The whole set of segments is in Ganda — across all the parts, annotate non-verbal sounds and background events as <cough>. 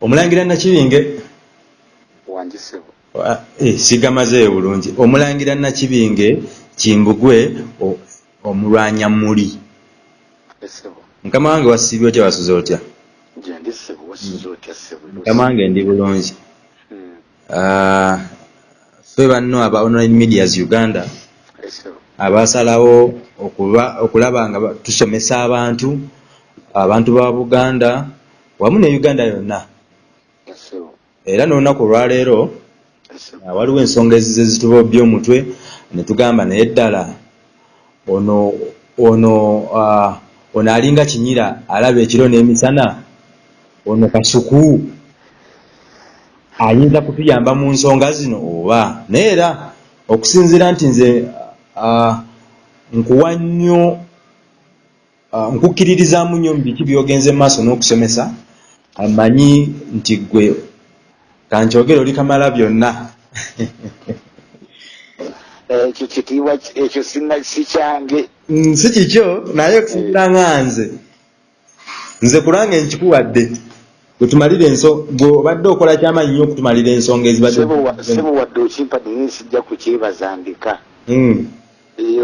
omulangira nakibinge? Ah, eh, sigamazeeyo bulungi. Omulangira nakibinge kimbugwe omulwanya muli mukama wange wasiibye otya wasuze otya? Sebo mukama wange ndi bulungi. Mm, Ah, ffe banno aba online medias uganda abasalawo okulaba nga tusomesa abantu abantu ba buganda wamu ne uganda yonna. Era n'olunaku olwaleero waliwo ensonga ezize zitubobya omutwe ne tugamba naye ddala ono ono ah, ono alinga kinyira alaba ekiro n'emisana ono kasuku ayinza kutuyamba mu nsonga zino oba? Naye era okusinziira nti nze ah, nkuwa nnyo ah, nkukkiririzaamu nnyo mu biki byogenze mu maaso n'okusomesa amanyi nti gwe kankyogere oli kamala byonna. Ekyo kitiibwa ki- ekyo si kyange. Mm, si kikyo naye okusinziira nga nze. Nze kulange nkikuwadde gwetumalire enso gwe obadde okola kyamaanyi nnyo okutumalira ensonga ezibadde sebo wa- sebo wadde okimpadde naye sijja kukyebaza ndeka. Mm,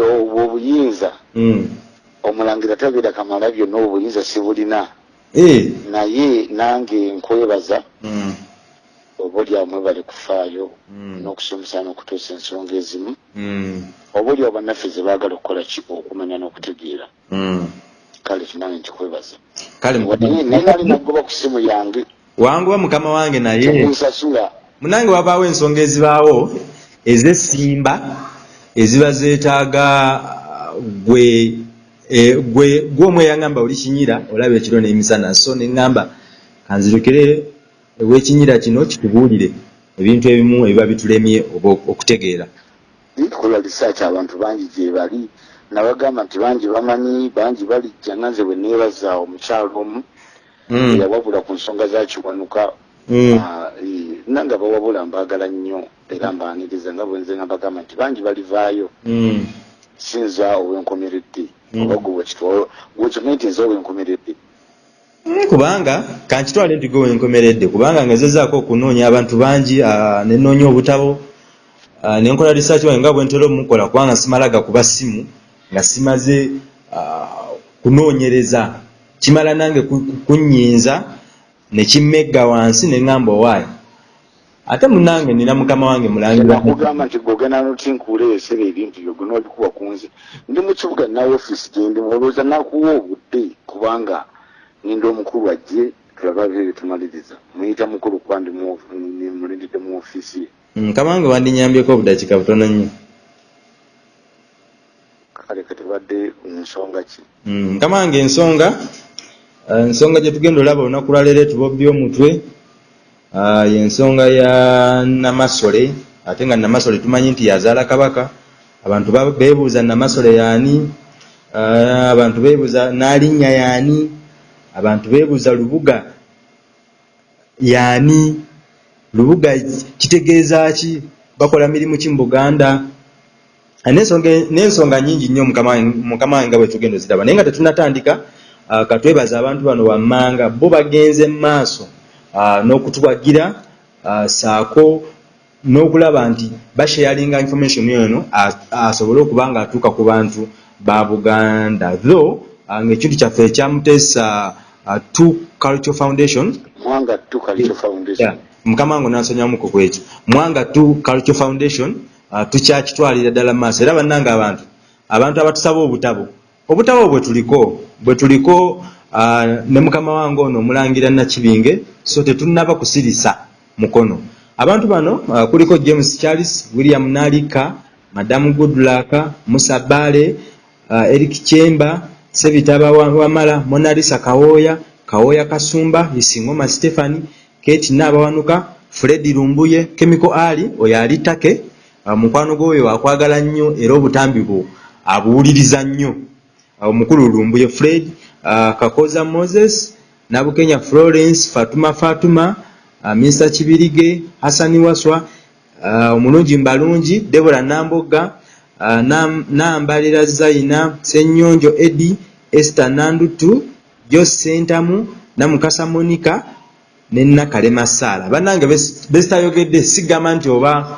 obwo obuyinza. Mm. omulangira tabeera kamala byonna obuyinza sibulina naye nange nkwebaza mm, oba oli amwe bali kufaayo Mm. n'okusomesa n'okutuusa ensonga ezimu. Mm, oba oli bannaffe ze baagala okukola ki? Okumanya n'okutegeera. Kale kinange nkikwebaza. Naye nali nagoba ku simu yange. Wanguwa mukama wange naye. Munange wabaawo ensonga ezibaawo ez'essimba eziba zeetaaga gwe eh, gwe gwomwe yangamba oli kinyira olaba ekiro n'emisana so neŋŋamba kanzirukire ew'ekinyira kino kitubuulire ebintu ebimu ebiba bitulemye oba okutegeera nkola research abantu bangi gye bali nabagamba nti bangi bamanyi bangi balijja nanze bwe neebaza omukyalo omu Mm, yawabula ku nsonga za kiwanuka mm, Ah, eh, nange abawabula mbaagala nnyo era mbaaniriza nga bwenze nga bagamba nti bangi balivaayo mm. sinza owenkomeredde. Oba gwe wekitwala wekimanyi nti nze owenkomeredde Mm, kubanga kankitwale nti gwe wenkomeredde kubanga ngezezaako okunoonya abantu bangi ah, nenoonya obutabo ah, nenkola research wange nga bwentera omukola kubanga simalaga kuba simu nga simaze kunoonyereza. Kimala nange ku- ku- kunyinza nekimmegga wansi neŋŋamba owaayi ate munange nina mukama wange mulangira. Nakugamba nti gogenda notinkuuleesera ebintu byo gwe nobikuwa ku nze. Ndi mu kibuga naye ofiisi gyendi olowooza nakuwa obudde kubanga ninda omukulu ajje tulaba byo byetumaliriza muyita mukulu kuba ndi mu- ofiisi ye. Mm, mukama wange wandinyambyeko obudakika butono nnyo. Kale katebadde nsonga ki? Mm, mukama wange ensonga ensonga gye tugenda olaba olunaku lwaleero etubobya omutwe. ah, y'ensonga ya namasole ate nga namasole tumanyi nti yazaala kabaka. Abantu ba- beebuuza namasole yaani? Ah, abantu beebuuza n'alinnya yaani? Abantu beebuuza lubuga yaani? Lubuga kitegeeza ki? Bakola mirimu ki mu buganda? Ah, n'ensonga nyingi nnyo mukama wange- nga bwe tugenda oziraba naye nga tetunnatandika ah, katwebaza abantu bano wammanga bo bagenze mu maaso ah, n'okutuwagira ah, saako n'okulaba nti basharinga information eno asobole okuba nga atuuka ku bantu ba buganda. Tho ah, ng'ekintu kyaffe ekyamuteesa ah, two culture foundation. Mwanga tu culture foundation. Mukama wange nansonyamuko ku ekyo mwanga tu culture foundation tukyakitwalira ddala mu maaso. Era bannange abantu abantu abatusaba obutabo obutabo bwe tuliko bwe tuliko ne mukama wange ono omulangira nakibinge so tetunnaba kusirisa mukono. Abantu bano uh, kuliko james charles william nalika madamu goodluck musa bale uh, eric chemba sebitaba wa- wamala monalisa kawooya kawooya kasumba isingoma stephani kate naabawanuka fredi lumbuye chemical ali oyo ali take uh, mukwano gwoyo akwagala nnyo era obutambi bwo abuwuliriza nnyo. Uh, omukulu lumbuye fred uh, kakoza moses nabukenya florence fatuma fatuma uh, mr kibirige hasani waswa uh, omulungi mbalungi debora namboga uh, Nam- nambalira zaina senyonjo edi esther nandutu jos sentamu namukasa monica ne nakalema saala bannange bes- besitayogedde sigamba nti oba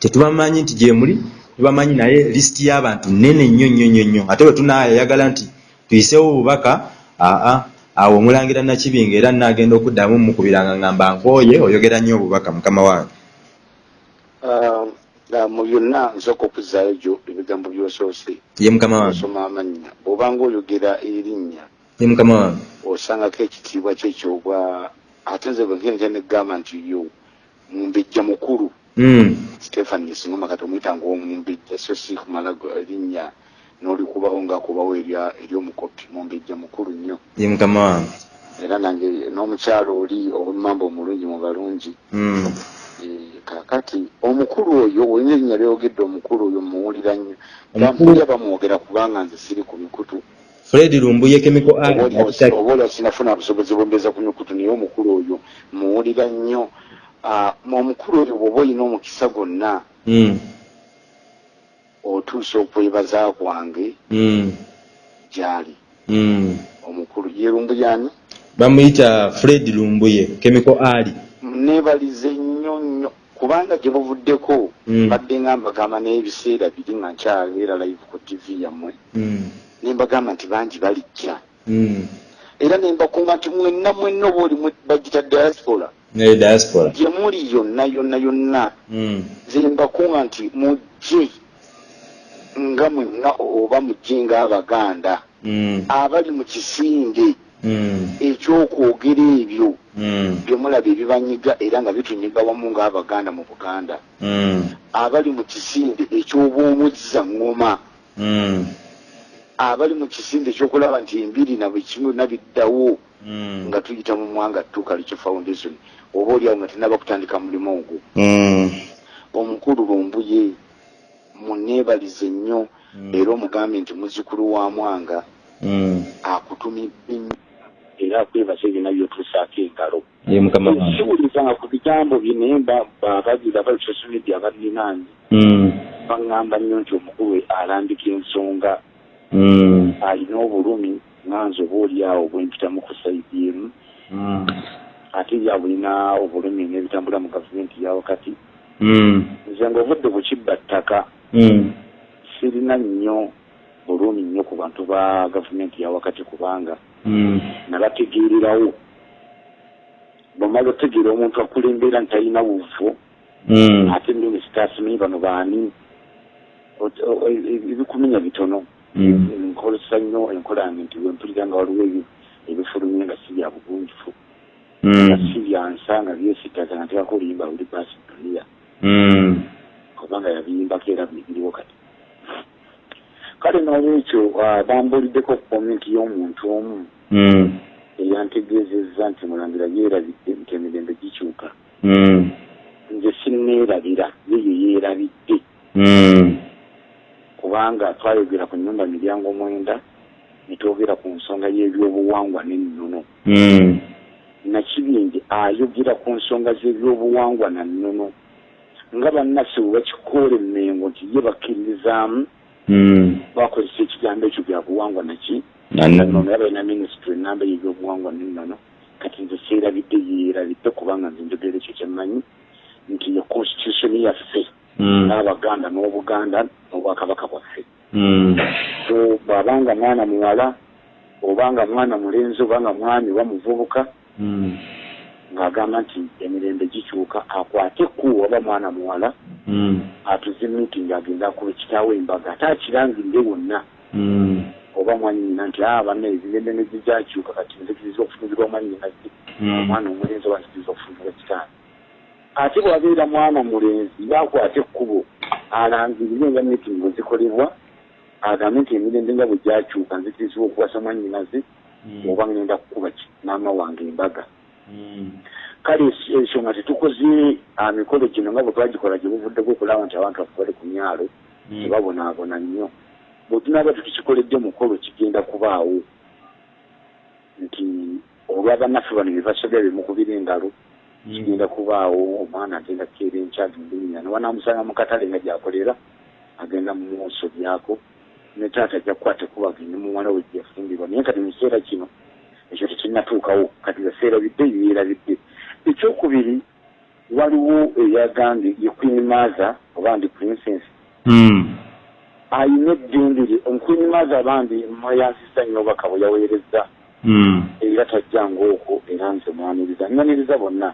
tetubamanyi nti gyemuli tubamanyi naye lisiti y'abantu nene nnyo nnyo nnyo nnyo. Ate bwe tunayagala nti tuyisewo obubaka aa awo omulangira nakibinga era nagenda okuddamu mukubiranga ngamba nkooye oyogera nnyo obubaka mukama wange. Mu byonna nsooka okuzaayo gyo ebigambo byosoose. Ye mukama wange. Osoma amannya. Bw'obanga oyogera erinnya ye mukama wange. osangako ekitiibwa kyekyobwa ate nze bwengenda negamba nti yo mumbejja mukulu. Mm, stephan yesingoma kati omuyita ngaomumbejja so si kumala erinnya n'olikubaho ngaakubawo erya- ery'omukopi mumbejja mukulu nnyo. Ye mukama wange. Era nange n'omukyalo oli owemmamba omulungi mu balungi. Mm, Eh, kakati omukulu oyo olina erinnya lyogedde omukulu oyo muwulira nnyo. Bamulya bamwogera kubanga nze siri ku mikutu. Fred lumbuye chemical art oba olwa sinafuna busobozi bwembeza ku mikutu naye omukulu oyo muwulira nnyo. Omukulu oyo bw'oba olina omukisa gwonna Mm, otuusa okwebaza kwange mm, gyali. Mm. omukulu yerumbuyani bamuyita fred lumbuye chemical art neebalize nnyo nnyo kubanga gye buvuddeko Mm. badde nga mbagamba n'ebiseera biri nga nkyaleera live ku tv yammwe. Mm, ne mbagamba nti bangi balijja. Mm. era ne mbakunga nti mwenna mwenna oba oli bagita diaspora. Ne diaspora. Gye muli yonna yonna yonna. Mm, nze mbakunga nti mujje nga mwenna oba mujje ng'abaganda mm, abali mu kisinde mm, ekyokwogera ebyo mm, bye mulaba ebibanyiga era nga bitunyiga wamu ng'abaganda mu buganda. Mm, abali mu kisinde eky'obwomuzza ngoma mm, abali mu kisinde ekyokulaba nti embiri na buli kimu nabiddawo nga tuyita mu mwanga tukaliki foundation. Oba oliawo nga tenaba kutandika mulimu ogwo. Omukulu lumbuye muneebalize nnyo. Mm. era omugambe nti muzukulu wa mwanga mm. akutumidde nnyo era akwebaza ebina byotuusaako engalo. Ye siwulizanga ku bigambo bye naye mba- babagira bali social media balinaanyi Mm, baŋŋamba nnyo nti omukulu alambika ensonga. Alina obulumi nganze oba oliawo bwempitamu ku saidi emu ate ya bulina obulumi n'ebitambula mu gavumenti ya wakati. Mm, nze ngaovudde ku kibba ttaka sirina nnyo bulumi nnyo ku bantu ba gavumenti ya wakati kubanga mm, nabategeererawo bwomala otegeera omuntu akulembera nti talina buvo mm, ate nnimi sitasimanyi bano baani? E- e- ebikuminya bitono. Nkozesa nnyo enkola yange nti wempulira nga waliwo ebi- ebifulumye nga si bya bugunjufu nga si byansa nga byesitaza nga tebako oluyimba luli baasi dunia mm, kubanga yabiyimbako era biriwo kati kale n'olwekyo bambuliddeko komenti y'omuntu omu eyantegeezezza nti mulangira yeerabidde nti emirembe gikyuka nze sinneerabira yeyo yeerabidde mm, kubanga twayogera ku nnyumba miryango mwenda netwogera ku nsonga y'ebyobuwangwa n'ennono nakibingi ayogera ku nsonga z'ebyobuwangwa na nnono nga bannaffe bwe bakikoola emmengo nti ye bakkiririzaamu mm. bakozesa ekigambo ekyo bya buwangwa naki? Nannono. nono yaba ina minisitule enamba y'ebyobuwangwa n'ennono kati nze seerabidde yeerabidde kubanga nze njogera ekyo kyemmanyi nti ye constitution yaffe Mm, n'abaganda n'obuganda n'obwakabaka bwaffe. Mm, so bw'abanga mwana muwala obanga mwana mulenzi obanga mwami oba muvubuka ng'agamba nti emirembe gikyuka akwate ku oba mwana muwala mm, atuze meeting agenda akuba ekitaawo embaga ate akirangirire wonna mm, oba mwanyina nti a banna emirembe ne gigyakyuka kati nzikiriza okufunirwa mwanyina mm. omwana omulenzi oba nzikiriza okufunirwa kitaani? Ate bwabeera mwana mulenzi yakwate ekkubo alangirire nga meeting bwe zikolebwa agambe nti emirembe nga bwe gyakyuka nzikirizibwa okuwasa mwanyinaze oba ngenda kukuba maama wange embaga kale es- ekyo nga tetukoze ah, mikolo gino nga bwe twagikola gye buvuddeko okulaba nti abantu baffe bali ku myalo mm, tebabonaabona nnyo. Bwe tunaaba tukikikoledde mukolo kigenda kubaawo nti olwa bannaffe bano bye basobya bemukubira engalo kigenda kubaawo omwana agenda kukeera enkya agenda enya newanamusanga mu katale nga gyakolera agenda mumusobyako ne taata ajja kukwata kuba agende muwala we gyafumbirwa naye kati mu kiseera kino ekyo tekinnatuukawo kati yaseerabidde yeerabidde ekyokubiri waliwo eyagambye ye queen maza oba ndi princess. Mm. ayina eddembe lye. Omuqueen maza bambi mweyansisa nnyo obaka bwe yaweereza Mm. era tajjanga okwo era nze mwaniriza. Nyaniriza bonna.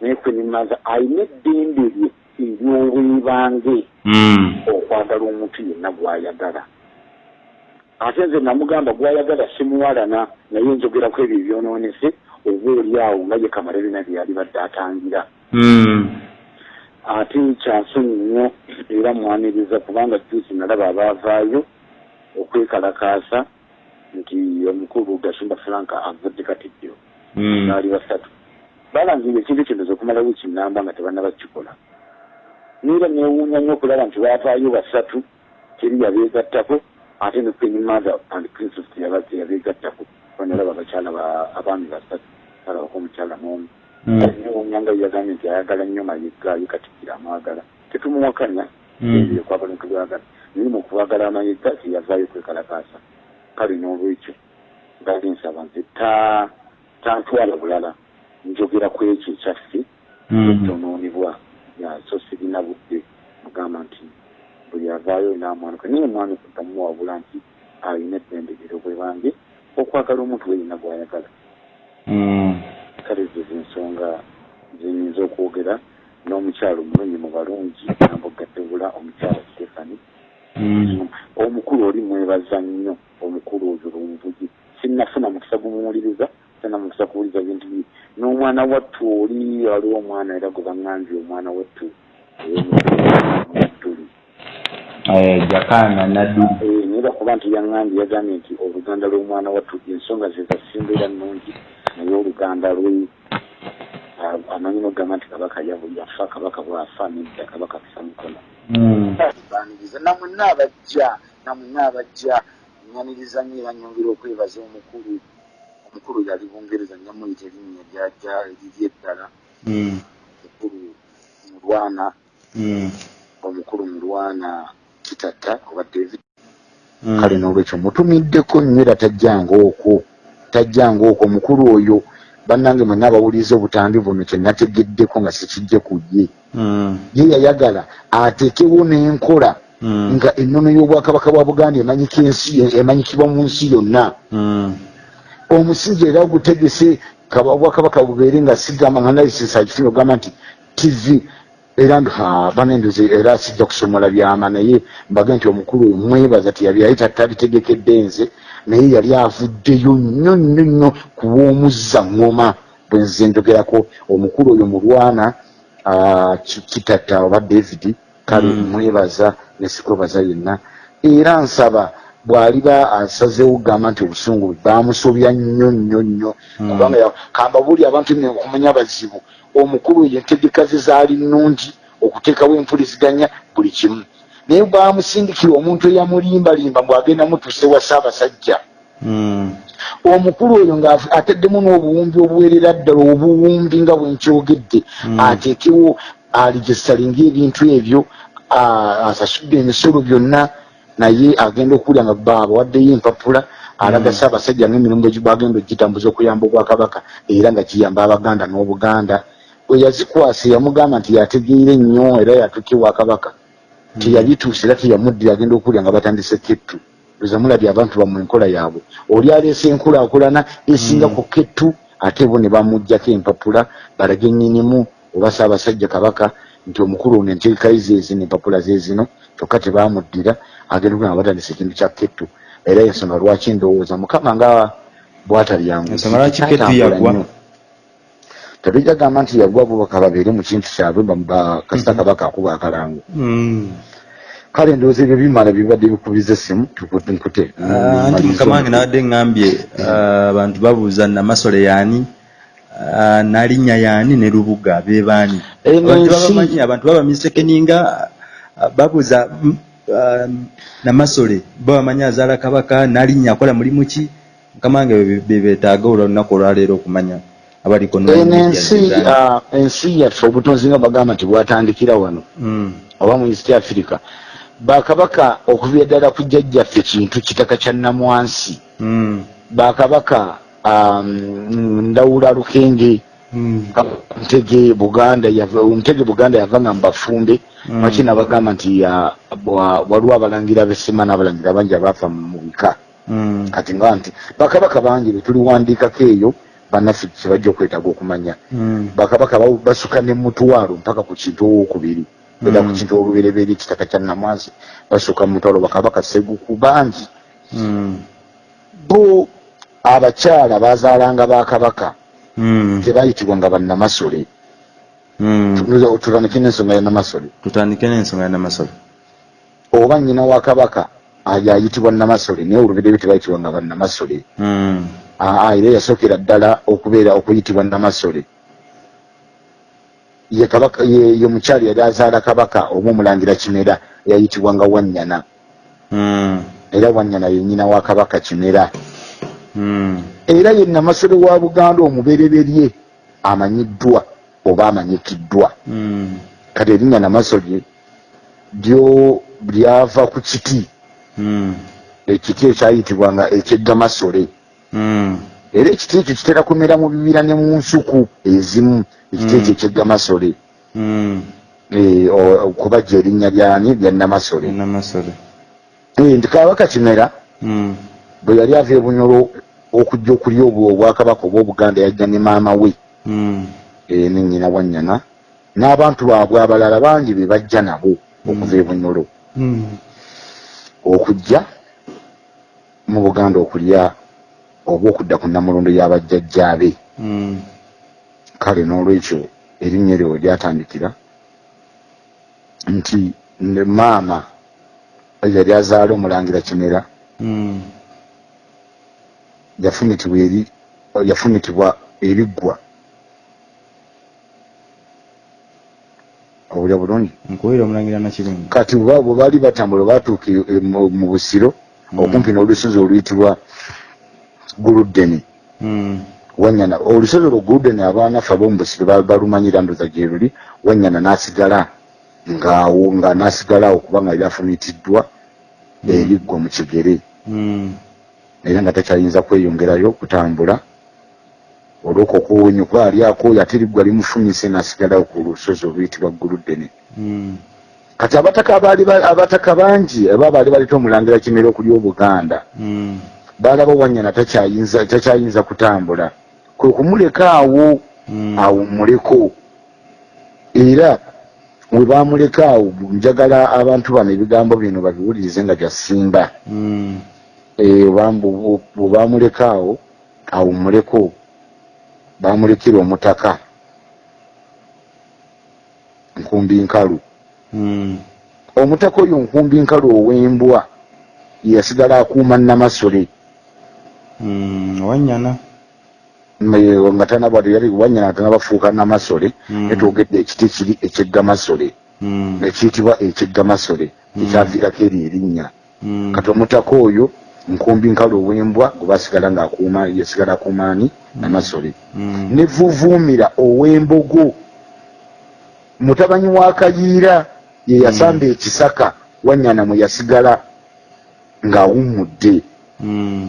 Naye queen maza ayina eddembe lye ery'obwebange Mm. okwagala omuntu yenna gw'ayagala ate nze namugamba gw'ayagala simuwalana naye njogerako ebyo ebyonoonese oba oli awo nga ye kamarabina bye yali badde atangira. Mm. ate kyansonyi nnyo era mwaniriza kubanga juusi nalaba abaavaayo okwekalakaasa nti omukulu gasumba franka avudde katiddiro Mm. baali basatu. Balangira ekintu kino zokumala wiiki namba nga tebannabakikola neera neewuunya nnyo okulaba nti baavaayo basatu teri yabeegattako ate ne queen mother and princess teyabeegattako banalaba abakyala ba- abaami basatu alabako omukyala n'omu Mm. neewuunya nga yagambye nti ayagala nnyo mayega ye katikkira amwagala tetumuwakanya Mm. kwagala ntubagala naye mu kubagala amayega teyavaayo kwekalakaasa kale n'olwekyo ngaali nsaba nze ta tantwala bulala. Njogera ku ekyo ekyaffe Mm. ekyonoonebwa ya so sirina budde mugamba nti buli avaayo n'amwanuka naye omwanuka tamuwabula nti alina eddembegero bwe bange okwagala omuntu weyina gw'ayagala. Mm. kale zo zensonga zenyinza okwogera n'omukyalo omulungi mu balungi nambogattebula omukyala stefani Mm. omukulu oli mwebaza nnyo omukulu oyo lumvugi sinnafuna mukisa gumuwuliriza sina mukisa kuwuliza bintu bye. N'omwana wattu oli waliwo omwana era gwe baŋŋambye omwana wattu jakana nadduli naye bakuba nti yaŋŋambye yagambye nti oluganda lw'omwana wattu ensonga ze zasimba era nnungi naye oluganda lwe ah, amanyi nogamba nti kabaka yabu yafa kabaka bwafa nedda kabaka kisa mukono Mm. baniriza namwenna abajja namwenna abajja nyaniriza nnyo era nyongera okwebaza omukulu omukulu yali bungereza nyamuyita erinnya lyajja eriri eddala Mm. omukulu mulwana Mm. omukulu mulwana kitata oba david Mm. kale n'olwekyo mutumiddeko nnyo era tajjanga okwo tajjanga okwo omukulu oyo bannange mwenna abawuliriza obutambi buno kyenategeddeko nga sikijje ku ye Mm. ye yayagala ateekewo n'enkola Mm. nga ennono y'obwakabaka bwa buganda emanyikibwa mu nsi yonna Mm. omusingi era gutegese kaba obwakabaka bubeere nga sigamba nga nalisisa akifunye ogamba nti tv era nti ha banendoze era sijja kusomola byama naye mbaga nti omukulu mwebaza tiyabi yali tatalitegekede nze naye yali avuddeyo nnyo nnyo nnyo kuw'omuzza ngoma bwe nze njogerako omukulu oyo mulwana Ki- kitata oba david kale Mm. mwebaza nesikwebaza yenna era nsaba bw'aliba asazeewo okugamba nti obusungu bamusobya nnyo nnyo nnyo Mm. kubanga kamba buli abantu okumanya bazibu omukulu oyo entegeka ze zaali nnungi okuteekawo empuliziganya buli kimu naye bwamusindikira omuntu eyamulimbalimba mbwagenda mutuse wa ssaabasajja Mm. omukulu oyo ng'ateddemu n'obuwumbi obuwerera ddala obuwumbi nga bwenkyogedde Mm. ateekewo aligisalinga ebintu ebyo asasudde emisolo byonna naye agenda okuwulira nga babawaddeyo empapula alaga Mm. ssaabasajja ng'emirimu bagenda ogitambuza okuyamba obwakabaka era nga kiyamba abaganda n'obuganda bwe yazikwasa yamugamba nti yategeire nnyo era yatuuka ewakabaka teyabituusa era teyamuddira agenda okuwulira nga batandise kettu. Oza mulabye abantu bamwe enkola yaabwe. Oli aleese enkulaakulana esinga ku kettu ate bo ne bamugjako empapula balage nnyinimu oba ssaabasajja kabaka nti omukulu ono entegeka ye zeezino empapula zeezino kyokka tebamuddira agenda okuwulira nga batandise ekintu kya kettu. Era ensonga lwaki ndowooza? Mukama nga bwatalyangu Ensonga lwaki kettu yagwa? Tebijja gamba nti yagwa bubaka babeere mu kintu kyabwe ba- ba- kasita kabaka akuba akalango Mm. kale ndowooza ebyo bimala bibadde bikubiza essimu tukute nkute Ah, anti mukama wange nabadde ŋŋambye ah, abantu babuuza namasole yaani ah, nalinnya yaani ne lubuga bebaani abantu ensi- babamanyi abantu babamisekeninga ah, babuuza mm, namasole babamanyi azaala kabaka nalinnya akola mulimu ki? Mukama wange be- be beetaaga olunaku olwaleero okumanya abaliko eno ensi ensi yaffe obutonzi nga bagamba nti bwatandikira wano Mm, oba mu east africa bakabaka okuva eddala ku jjajjaffe kintu kitaka kya namwansi mm, bakabaka um, ndawula lukenge Mm. ntege buganda ntege buganda yava nga mbafumbe Mm. makina bagamba nti bwa- waliwo abalangira besema n'abalangira bangi abaafa mu bika Mm. kati nga nti bakabaka bangi betuliwandiikako eyo bannaffe kyebajja okwetaaga okumanya Mm. bakabaka ba- basuka nemutwalo mpaka ku kintu owokubiri era ku Mm. kintu olubereberye ekitaka kya namwansi basuka mutwalo bakabaka seguku bangi Mm. bo abakyala bazaalanga bakabaka Mm. tebayitibwanga bannamasole Mm. tulanike n'ensonga ya namasole tutandike n'ensonga ya namasole oba nnyina wa kabaka ayayitibwa namasole naye olubereberye tebayitibwanga bannamasole Mm. aa era yasookera ddala okubeera okuyitibwa namasole ye kabaka ye, mukyali yali azaala kabaka oba omulangira kimera yayitibwanga wannyana Mm. era wannyana ye nnyina wa kabaka kimera Mm. era ye namasole wa buganda omubereberye amanyiddwa oba amanyikiddwa kati erinnya namasole lyo lyava ku kiti. Ekiti ekyayitibwanga ekyeggamasole Mm. era ekiti ekyo kitera kumera mu bibira ne mu nsuku ezimu. Ekiti Mm. ekyo ekyegamasole Mm. Eh, o- okubajja erinnya lyani lya namasole. Eh, nti kabaka kimera bwe yali ava ebunyolo okujja okulya obwakabaka obwobuganda yajja ne maama we. Eh, ne nnyina wannyana n'abantu baabwe abalala bangi be bajja nabo okuva ebunyolo. Okujja mu buganda okulya oba okudda ku namulondo y'abajjajjaabe Mm. kale n'olwekyo erinnya eryo we lyatandikira nti ne maama yali azaala omulangira kimera Mm. yafumitibwa eri yafumitibwa eriggwa obulya bulungi nkuwira omulangira nakibingi kati bwe baali batambula baatuuka e- mu mu busiro Mm. okumpi n'olusozi oluyitibwa guludeni. Mm. wanyana olusozi olwo guludeni abaanaffe ab'omu busiro ba- balumanyira ndoza gye luli wanyana n'asigala ngaawo nga n'asigala awo kubanga yali afumitiddwa eriggwa mu kigere. Era nga takyayinza kweyongerayo kutambula olw'okukuwunyuka alyako yatiriggwa limufumise n'asigalawo ku lusozi oluyitibwa guludeni Mm. kati abataka abaali ba- abataka bangi aba baali baleta omulangira kimera okuli obuganda Mm. baalaba wanyana takyayinza takyayinza kutambula kwe kumuleka awo Mm. awummuleko era we bamuleka awo njagala abantu bano ebigambo bino babiwulirize nga gyasimba Mm. Eh, bambu- bwe bamuleka awo awummuleko bamulekera omutaka nkumbi nkalu Mm. omutaka oyo nkumbi nkalu ow'embwa yasigala akuuma namasole Mm. wanyana nga tanabwati yali wanyana tanabafuuka namasole Mm. netwogedde ekiti kiri ekyeggamasole Mm. ekiyitibwa ekyeggamasole Mm. ekyaviirako eri erinnya Mm. kati omutaka oyo nkumbi nkalu ow'embwa gwe basigala ngaakuuma yasigala akuumaani namasole Mm. ne vuvuumira ow'embogo mutabanyi wa kayiira ye yasamba ekisaka wanyana mwe yasigala ng'awummudde Mm.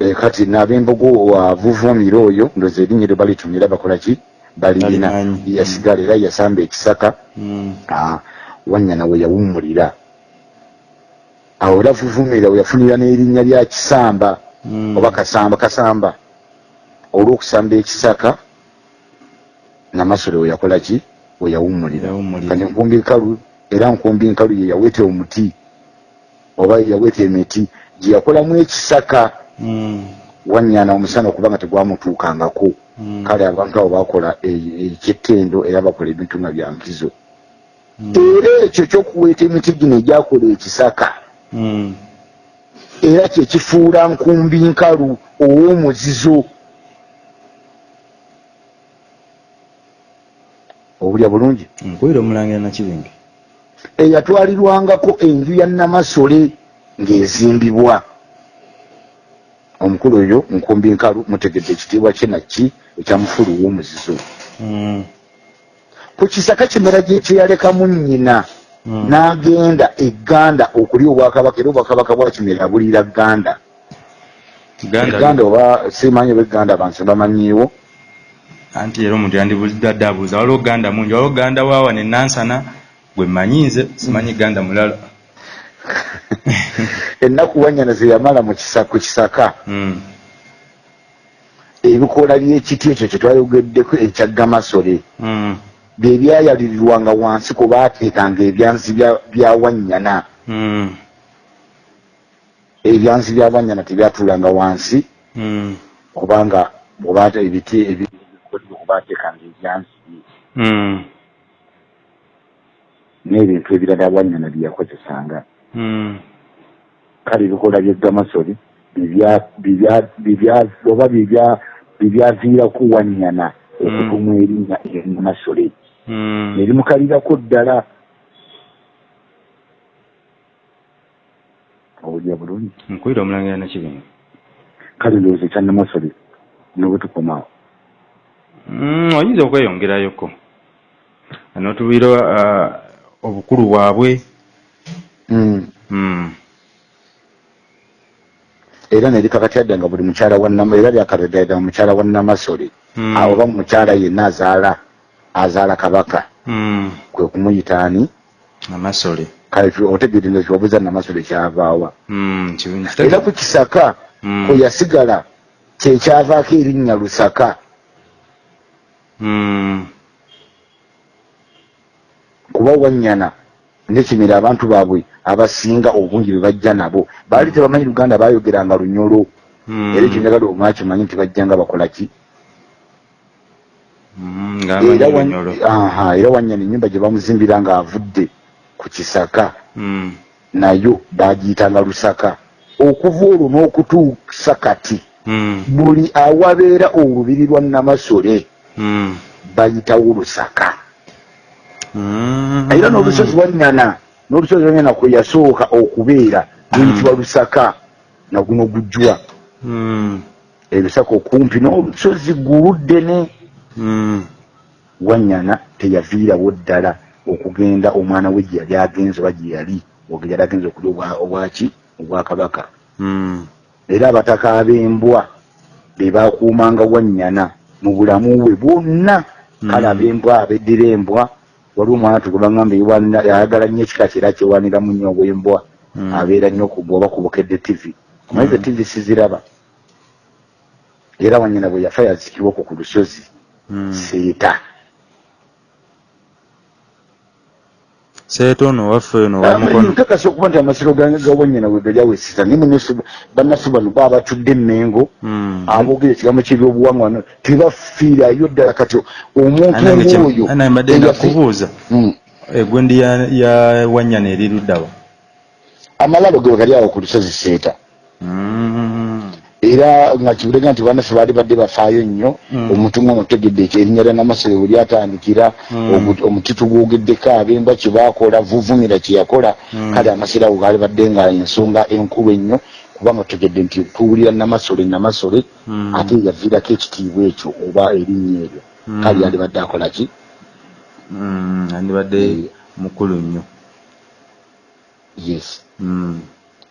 Eh, kati n'ab'embogo wavuvuumira oyo ndoza erinnya lyo balitumira bakola ki? Balirina. Yasigala era yasamba ekisaka. Mm. Ah, wanyana we yawummulira awo era vuvuumira we yafunira n'erinnya lya kisamba Mm. oba kasamba kasamba olw'okusamba ekisaka namasole we yakola ki we yawummulira kati nkumbi nkalu era nkumbi nkalu ye yaweeta omuti oba yaweeta emiti gye yakolamu ekisaka Mm. wanyana omusana okuba nga tegwamutuukangako Mm. kale abantu abo bakola e- ekyetendo era bakola ebintu nga bya nkizo Mm. era ekyo kyokuweeta emiti gino egyakola ekisaka Mm. era kyekifuula nkumbi nkalu ow'omuzizo obulya bulungi nkuwira omulangira nakibingi eyatwalirwangako enju ya namasole ng'ezimbibwa omukulu oyo nkumbi nkalu mutegedde ekitiibwa kye naki ekyamufulu w'omuzizo Mm. ku kisaka kimera gye kyeyalekamu nnyina Mm. N'agenda egganda okulya obwakabaka era obwakabaka bwa kimera bulira gganda Uganda- egganda oba simanyi oba egganda abantu bamanyiiwo. Anti era omuntu yandibulidde abuuza waliwo ganda mungi? Waliwo ganda waawa ne nansana? Gwe mmanyi nze simanyi ganda mulala. <laughs> Ennaku wanyana ze yamala mu kisa- ku kisaka. Mm. ebikoola by'ekiti ekyo kye twayogeddeko ekya gamasole. Mm. Bye byayalirirwanga wansi kwe baateekanga ebyanzi bya- bya wanyana Mm. ebyanzi bya wanyana tebyatuulanga wansi. Kubanga obaate ebiti ebikodde kubaateekanga ebyanzi. Bye Mm. n'ebintu ebirala wanyana bye yakozesanga Mm. kale bibya- bibya- oba bibya- bibyaviirako wanyana okutumwa erinnya erinamasole Mm. nerimukalirako ddala. Owulira bulungi? Nkwira omulangira nakibinga kale ndowooza ekyanamasole nobwe tukomaawo Mm, oyinza okweyongerayoko notubiira uh, obukulu bwabwe. Mm. era nerikakatyadde nga buli mukyala wa Nam- era lyakatadda nga mukyala wa namasole. Oba mukyala yenna azaala azaala kabaka. Mm. kwe kumuyita ani? Amasole kale otegeere nga kyobuuza namasole kyavaawa. Mm, era ku kisaka Mm. kwe yasigala kyekyavaako erinnya lusaka. Mm. kuba wanyana nekimira abantu baabwe abasinga obungi bwe bajja nabo. Baali tebamanyi luganda bayogeranga lunyolo. Mm. era ekyo njagala omwakimanyi nti bajjanga bakola ki? ng'amanyi era wa- Lunyolo. aha, era wanyana ennyumba gye bamuzimbira ng'avudde ku kisaka Mm. nayo bagiyitanga lusaka okuva olwo n'okutuusa kati Mm. buli awabeera olubiri lwa namasole Mm. bayitawo lusaka Mm. era n'olusozi wanyana n'olusozi wanyana kwe yasooka okubeera luyitibwa lusaka naguno gujjwa Mm. ebisaka okumpi n'olusozi guluddene Wanyana teyaviirawo ddala okugenda omwana we gye yali agenze oba gye yali oge yali agenze okulya obwa- obwaki obwakabaka Mm. era abataka ab'embwa be bakuumanga wanyana mu bulamu bwe bwonna. Kale Mm. ab'embwa abeddira embwa waliwo omwana tugubagamba ayagala nnyo ekika kyera kyewaniramu nnyo obwembwa Mm. abeera nnyo bwoba kubukedde tv omanyi ze tv siziraba. Era wanyina bwe yafa yazikibwa okwo ku lusozi. Seeta seeta ono waffe ono wamukono ntakasa okuba nti amasiro ga ga wanyina bwe gali awesisa naye munesi bannaffe bano baba batudde emmengo Mm. aboogera ekigambo kyebyobuwangwa tebafiirayo ddala kati omuntu ng'oyo anange mbadde nakubuuza Mm. egwendi ya, ya wanyana eri luddawa amalabo ge gali awo ku lusozi seeta Mm. Era nga kibulega nti bannaffe baali badde bafaayo nnyo Mm. omuntu nga otegedde ekyerinnya lya namasole bwe lyatandikira Mm. ogu- omuti tugwogeddeko ab'embwa kye baakola vuvumira kye yakola Mm. kale amasiro ago gaali badde nga ensonga enkulu ennyo kubanga otegedde nti tuwulira namasole namasole ate yaviirako ekitiibwa ekyo oba erinnya eryo kale yali badde akola ki andibadde mukulu nnyo yes.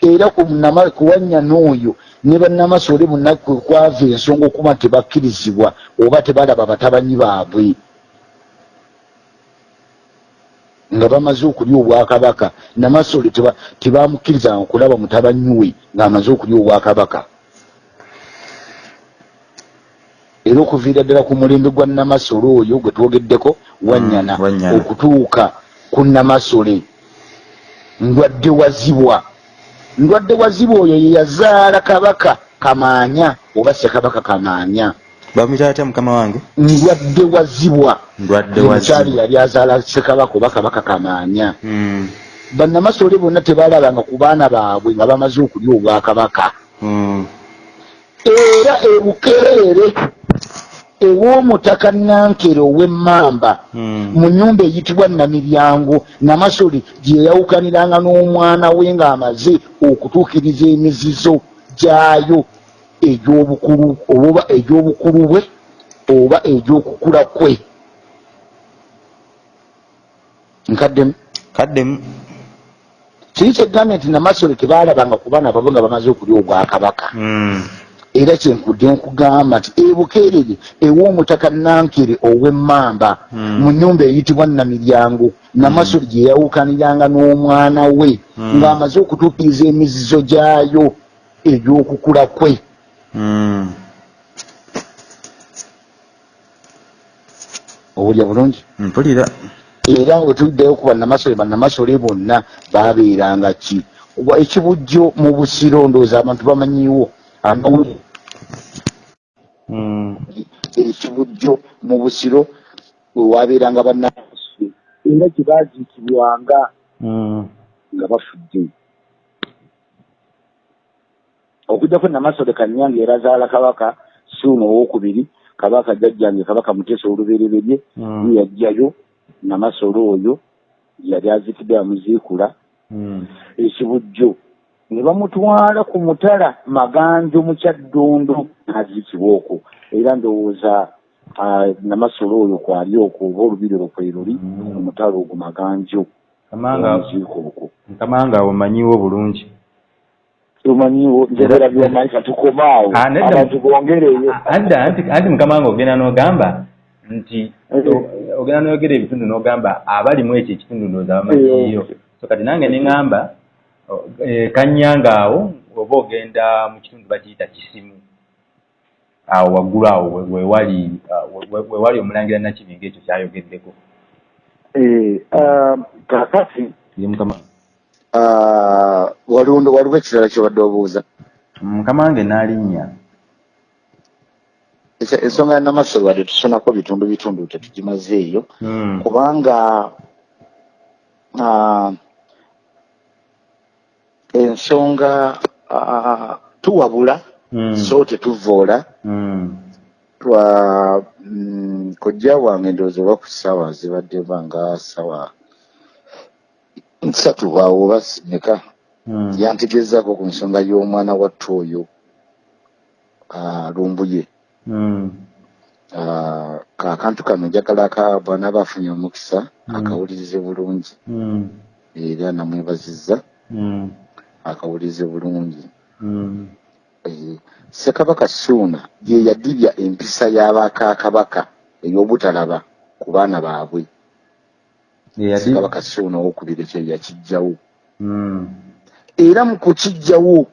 Era ku nama- ku wanyana oyo ne bannamasole bonna kwe kwava ensonga okuba tebakkirizibwa oba tebalaba batabanyi baabwe. Nga bamaze okulya obwakabaka namasole teba- tebamukkirizanga kulaba mutabanyi we ng'amaze okulya obwakabaka. Era okuviira ddala ku mulembe gwa namasole oyo gwe twogeddeko wanyana Mm, Wanyana. okutuuka ku namasole ndwadde wazibwa ndwadde wazibwa oyo ye yazaala kabaka kamaanya oba ssekabaka kamaanya bamuyita atya mukama wange. Ndwadde wazibwa ndwadde Ye mukyali wazi yali azaala ssekabaka oba kabaka kamaanya Mm. bannamasole bonna tebalabanga ku baana baabwe nga bamaze okulya obwakabaka. Mm. era ebukeere ew'omutaka nankere ow'emmamba Mm. mu nyumba eyitibwa namiryango namasole gye yawukaniranga n'omwana we ng'amaze okutuukiriza emizizo gyayo egy'obukulu oba egy'obukulu bwe oba egy'okukula kwe nkaddemu kaddemu kiri kyegambye nti namasole tebalabanga ku baana babo nga bamaze okulya obwakabaka Mm. Era kyenkudde nkugamba nti ebukeerere ew'omutaka nankere ow'emmamba Mm. mu nnyumba eyitibwa namiryango namasoli gye yawukaniranga n'omwana we Mm. ng'amaze okutuukiriza emizizo gyayo egy'okukula kwe owulya bulungi mpulira era nga tuliddeyo ku bannamasole bannamasole bonna baabeeranga ki ekibujjo mu busiro ndowooza abantu bamanyiwo amawulire. Ekibujjo mu busiro wewabeeranga bannamasole era gye baaziikibwanga nga bafudde. Okugjako namasole kanyange erazaala kabaka suuna owokubiri kabaka jjajjange kabaka muteesa olubereberye ye yajjayo. Namasole oyo yali aziikidde amuziikula. Mm. ekibujjo ne bamutwala ku mutala maganjo mu kyaddondo n'aziikibwa okwo. Era ndowooza ah, namasole oyo kwali okwo oba olubiri olwo kwe luli Mm. ku mutala ogwo maganjo. Omuziika okwo kamanga omanyiwo bulungi. Tumanyiwo njogera byomanyi katukomaawo Ah, nedda- abantu bongereyo. Adda anti anti mukama wange ogenda n'ogamba nti Eh. ogenda n'oyogera ebitundu n'ogamba abalimu ekyo ekitundu ndowooza bamanyiyo Eh. so kati nange ne eh, kanyanga awo oba ogenda mu kitundu bakiyita kisimu awo waggulu awo we- wewali we- we- wewali omulangira nakibinga ekyo kyayogeddeko. Eh, ah, kakati. Ye mukama. Ah, waliwo ekirala kyobadde obuuza. Mukama wange n'alinnya. Ekya- ensonga ya namasole wadde tusonako bitundu bitundu tetugimazeeyo Mm. kubanga ah, ensonga ah, tuwabula Mm. so tetuvoola Mm. twa mm, kojja wange ndowooza oba ku ssaawa zibadde banga ssaawa nsatu bwawe oba meka Mm. yantegezaako ku nsonga y'omwana wattu oyo ah, lumbuye Mm. Ah, kakantu kano njagala ka bwana bafunye omukisa Mm. akawulirize bulungi Mm. era namwebazizza Akawulirize bulungi. Mm. Eh, ssekabaka suuna ye yadibya empisa y'abakakabaka ey'obutalaba ku baana baabwe. Ssekabaka suuna owokubiri ekyo yakijjawo Mm. era mu kukijjawo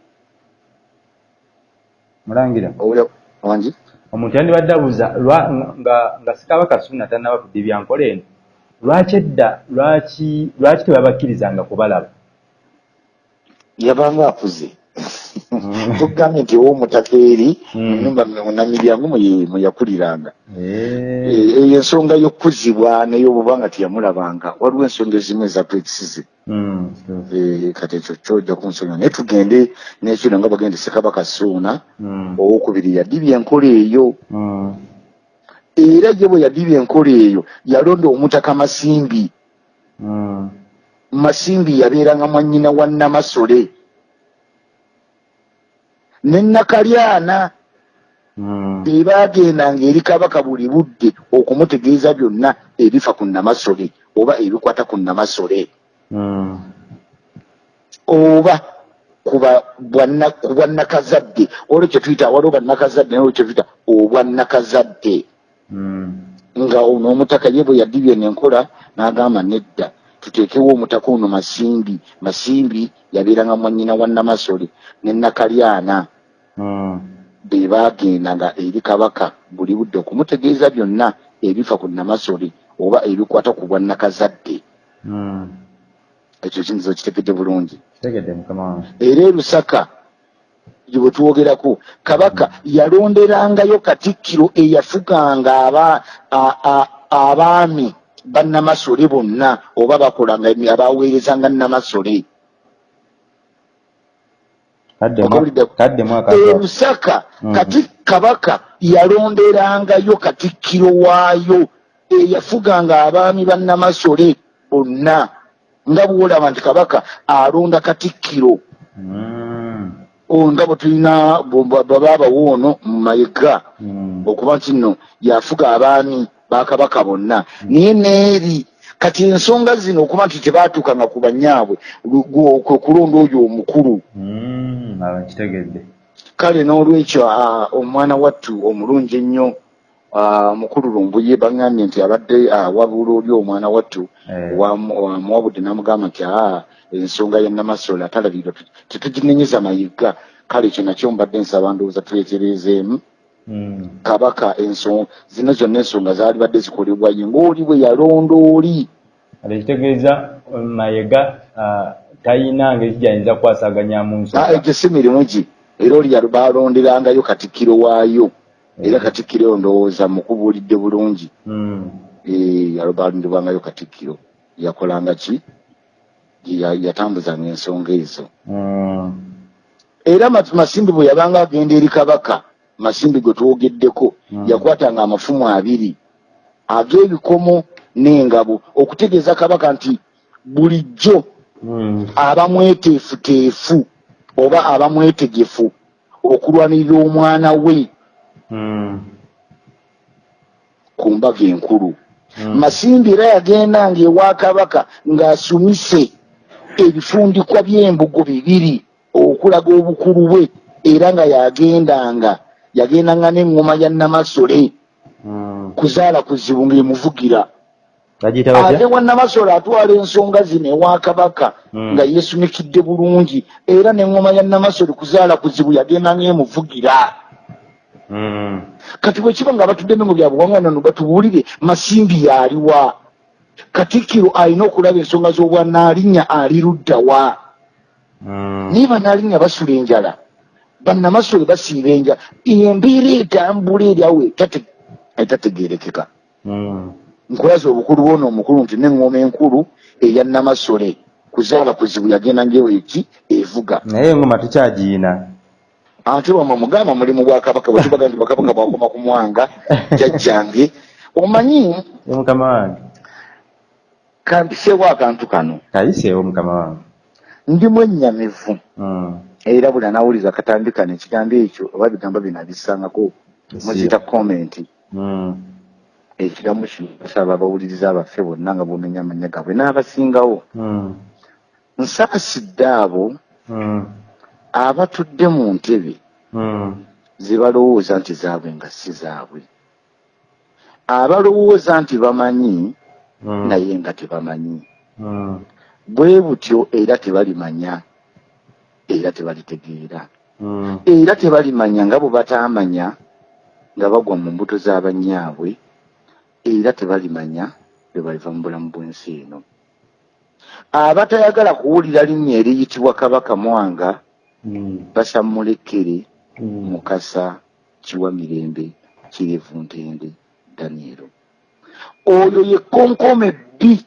mulangira. owulya wangi omuntu yandibadde abuuza nga sikabaka suuna tannaba kudibya nkola eno lwaki edda lwaki lwaki tebabakkirizanga kubalaba yabanga akuze Mm. tugambye nti ow'omutaka eri Mm. mu nyumba munamiryango mwe yakuliranga. Eh, Eh, eyo ensonga y'okuzibwa n'ey'obubanga teyamulabanga. Waliwo ensonga ezimu ezatwekisize mm, Eh, kati ekyo kyojja ku nsonga naye tugende n'ekino nga bagende ssekabaka suuna owokubiri yadibya enkola eyo. Era ye bwe yadibya enkola eyo yalonda omutaka masimbi masimbi yabeeranga mwannyina wa namasole. Ne nakalyana mm, be baagendanga eri kabaka buli budde okumutegeeza byonna ebifa ku namasole oba ebikwata ku namasole. Mm, oba ku bwannakazadde. Olwo kyetuyita waliwo bannakazadde nolwo kyetuyita obwannakazadde. Mm, nga ono omutaka ye bwe yadibye nenkola n'agamba nedda tuteekewo omutaka ono masimbi masimbi yabeeranga mwannyina wa namasole ne nakalyana mm, be baagendanga eri kabaka buli budde okumutegeeza byonna ebifa ku namasole oba ebikwata ku bwannakazadde. Mm. ekyo bulungi. Kitegedde wange era e lusaka gye bwe tuwogerako kabaka yalonderangayo katikkiro eyafuganga aba- abaami bannamasole bonna oba bakolanga abaweerezanga namasole kaddemu Okawulidde- kaddemu e akaga lusaka Mhm. kati kabaka yalonderangayo katikkiro waayo eyafuganga abaami bannamasole bonna. Nga bwolaba nti kabaka alonda katikkiro Mm, nga bwe tulina baba abawoono mu mayiga mm, okuba nti nno yafuga abaami bakabaka bonna naye neeri kati ensonga zino okuba nti tebaatuukanga ku banyaabwe kwe kulonda oyo omukulu mm, aba nkitegedde kale n'olwekyo omwana wattu omulungi ennyo mukulu lumbuye baŋŋambye nti abadde awabula oli omwana wattu Eh. wamu- wamuwabudde n'amugamba nti aa ensonga ya namasole atalabirwa tetuginenyeza mayiga kale ekyo nakyo mbadde nsaba ndowooza twetereezeemu Mm. Kabaka ensonga zino zonna ensonga zaali badde zikolebwa ye ng'oli bwe yalonda oli ekitegeeza mayega ah, tayina ngeri gyayinza kukwasaganyamu Ah, nsonga egyo si mirimu gye. Era oli balonderangayo katikkiro waayo. Era katikkiro eyo ndowooza mukubuulidde bulungi. Mm. Eh, yali balonderwangayo katikkiro. Yakolanga ki? Ya- yatambuzanga ensonga ezo. Mm. era Mas- masimbi bwe yabanga agenda eri kabaka masimbi gwe twogeddeko Mm. yakwatanga amafumu abiri ag'ebikomo n'engabo okutegeeza kabaka nti bulijjo Mm. aba mweteefuteefu oba aba mwetegefu okulwanirira omwana we Mm. ku mbaga enkulu Mm. masimbi era yagendanga ewa kabaka ng'asumise ebifundikwa by'embugo bibiri okulaga obukulu bwe era nga yagendanga yagendanga n'eŋŋoma ya namasole Mm. kuzaala kuzibu ng'emuvugira bagiyita ate wa namasole atwala ensonga zino ewa kabaka Mm. nga yeesumikidde bulungi era n'eŋŋoma ya namasole kuzaala kuzibu yagendanga emuvugira Mm. kati bwe kiba nga batudde emengo bya buwangwa nano batubuulire masimbi yaliwa katikkiro alina okulaba ensonga z'obwanaalinnya ali luddawa naye banaalinnya basula enjala bannamasole basiiba enjala embeera etambula eryawo etate- etategeerekeka. Mm. nkulaza obukulu bwona omukulu nti neŋŋoma enkulu eya namasole. Kuzaala kuzibu yagenda ngewo eki evuga. Naye engoma tukyagiina ate wamwe mugamba mulimu bwa kabaka bwetubaga nti bakabaka bwakoma ku mwanga <laughs> jajjange omanyi? Mukama wange. Kampiseewo akantu kano. Kayiseewo mukama wange. Ndimu ennyamivu Mm. Era buli anawuliriza akatambi kano ekigambo ekyo oba bigambo bino abissangako muzita komenti Mm. ekigambo kino basaba abawuliriza abaffe bonna nga bomenya amanya gaabwe n'abasingawo. Mm. nsaasidde abo Mm. abatudde mu ntebe zebalowooza nti zaabwe nga si zaabwe. Abalowooza nti bamanyi naye nga tebamanyi. Bwe butyo era tebalimanya era tebalitegeera Mm. era tebalimanya nga bwe bataamanya nga bagwa mu mbuto z'abannyaabwe era tebalimanya bwe baliva mu bulamu bw'ensi eno abatayagala kuwulira linnya eriyitibwa kabaka mwanga Mm. basammulekere Mm. mukasa kiwa mirembe kirevu ntende danielo oyo ye konkome bbi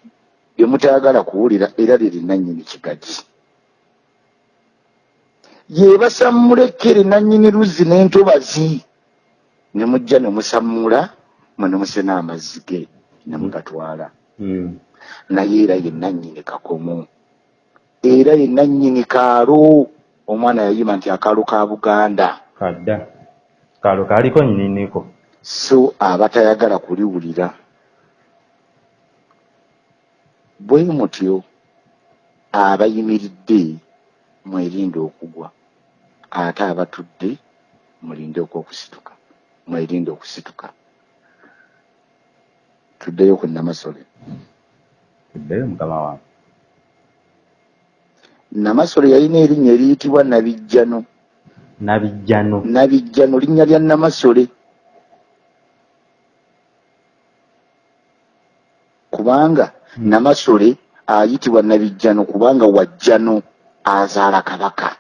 lye mutayagala kuwulira era liri nannyini kigagi ye basammulekere nannyini luzzi n'entobazi. Ne mujja ne musammula mwe ne musena amazzi ge ne mugatwala. Mm. naye era ye nannyini kakomo. Era ye nannyini kaalo. Omwana yayima nti akaalo ka buganda. Kadda. Kalo kaliko nyininiko so abatayagala kuliwulira. Bwe mutyo abayimiridde mwerinde okugwa ate abatudde mulinde okwokusituka mwerinde okusituka. Tuddeyo ku namasole. Tuddeyo mukama wange. Namasole yalina erinnya eriyitibwa nabijjano. Nabijjano. Nabijjano linnya lya namasole. Kubanga Hmm. namasole ayitibwa nabijjano kubanga wajjano azaala kabaka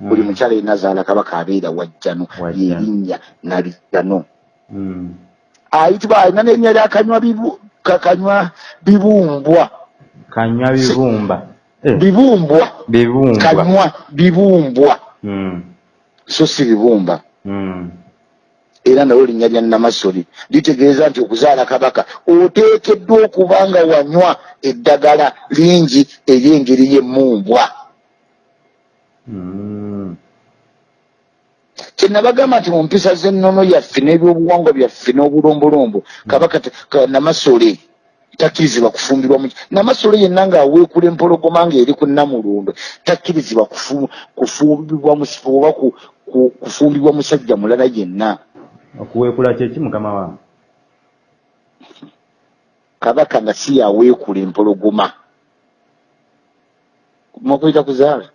buli Mm. mukyala yenna azaala kabaka abeera wajjano lyerinnya nabijjano Mm. ayitibwa alina n'erinnya lyakanywa bibu- kakanywa bibumbwa. Kanywa bibumba. Eh, bibumbwa. Bibumbwa. Kanywa bibumbwa. Mm. so si bibumba. Mm. era nalwo linnya lya namasole litegeeza nti okuzaala kabaka oteekeddwa okuba nga wanywa eddagala lingi ery'engeri y'emmumbwa Mm. kyenabagamba nti mu mpisa z'ennono yaffe n'ebyobuwangwa byaffe n'obulombolombo kabaka namasole takkirizibwa kufumbirwa mu namasolo yenna ng'aweekula empologoma ng'eri ku namulundwe takkirizibwa kufu- kufumbibwa musifa oba ku- ku- kufumbibwa musajja mulala yenna. Okuweekula kyeki mukama wange kabaka nga si yaweekula empologoma. Mukuyita kuzaala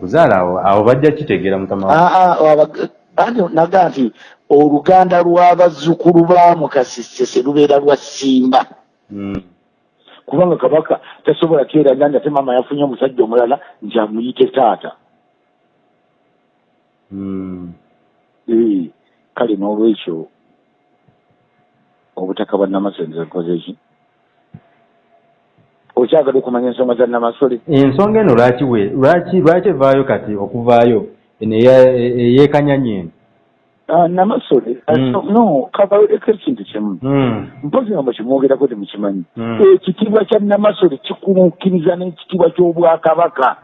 kuzaala awo awo bajja kitegeera mukama wange Aa, waba- andi naga nti oluganda lw'abazzukulu ba mukasisese lubeera lwa simba Mm. kubanga kabaka tasobola kyeranga nti ate maama yafunye omusajja omulala nti amuyite taata Mm. Eh, kale n'olwekyo obutaka bwa namasole nkoze ki okyagala okumanya ensonga za namasole. Ensonga eno lwaki we- lwaki lwaki evaayo kati okuvaayo? Eno eyeekanyanya eno Ah, namasole Mm. no kabaleko ekintu kimu. Mm. mpozi nga mukimwogerako temukimanyi. Mm. ekitiibwa kya namasole kikumukkiriza n'ekitiibwa ky'obwakabaka.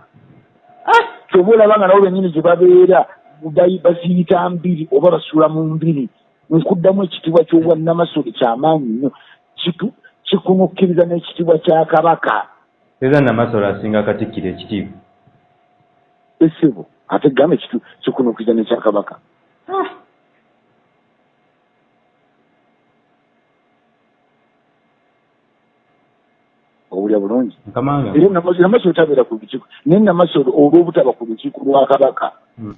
Kyoba olaba nga nabo bennyini gye babeera baziyita mbiri oba basula mu mbiri nkuddamu ekitiibwa ky'obwa namasole kyamaanyi nnyo Kikunukkiriza n'ekitiibwa kya kabaka. Era namasolo asinga katikkiro ekitiibwa. Esibo ate gamba kikunukkiriza n'ekya kabaka. Owulya bulungi? Era namasole tabeera ku lukiiko. Naye namasole olw'obutaba ku lukiiko lwa kabaka Mm.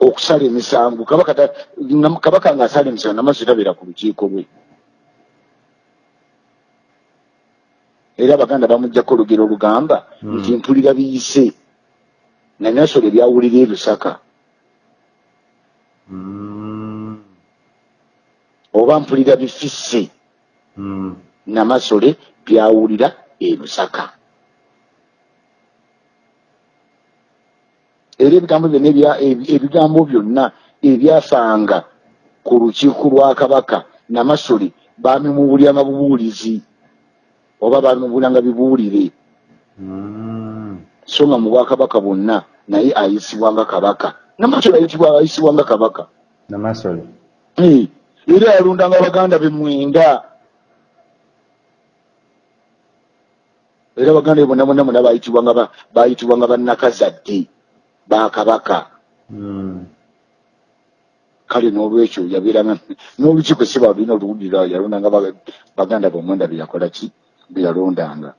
okusala emisango. Kabaka ng'asala emisango namasole tabeera ku lukiiko lwe era abaganda bamugjako olugero olugamba Mm. nti mpulira biyise na nasole byawulira e lusaka Mm. oba mpulira bifisse Mm. namasole byawulira e lusaka era ebigambo byonna ebigambo byonna ebyafanga ku lukiiko lwa kabaka namasole baamimubuuliranga bubuulizi oba baamimubuuliranga bibuulire. Mm. so nga mu bwakabaka bwonna naye ayisibwanga kabaka. Namasole ayitibwa ayisibwanga kabaka. Namasole. Era yalundanga abaganda be mwenda. Era abaganda be bonna bonna bonna bayitibwanga ba- bayitibwanga bannakazadde ba kabaka. Mm. kale n'olwekyo yabeeranga n'olukiiko si balina oluwulira yalondanga ba- baganda be omwenda be yakola ki be yalondanga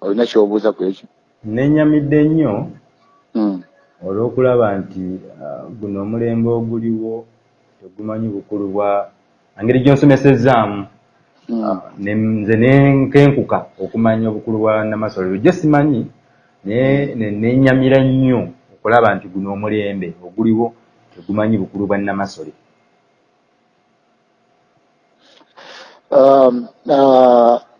olina kyobuuza ku ekyo? Nenyamidde nnyo Mm. olw'okulaba nti ah, guno omulembe oguliwo tegumanyi bukulu bwa engeri gyonsomesezaamu Mm. Ah, ne- nze nenkenkuka okumanya obukulu bwa namasole lujjo simanyi naye ne- nenyamira nnyo okulaba nti guno omulembe oguliwo tegumanyi bukulu bwa namasole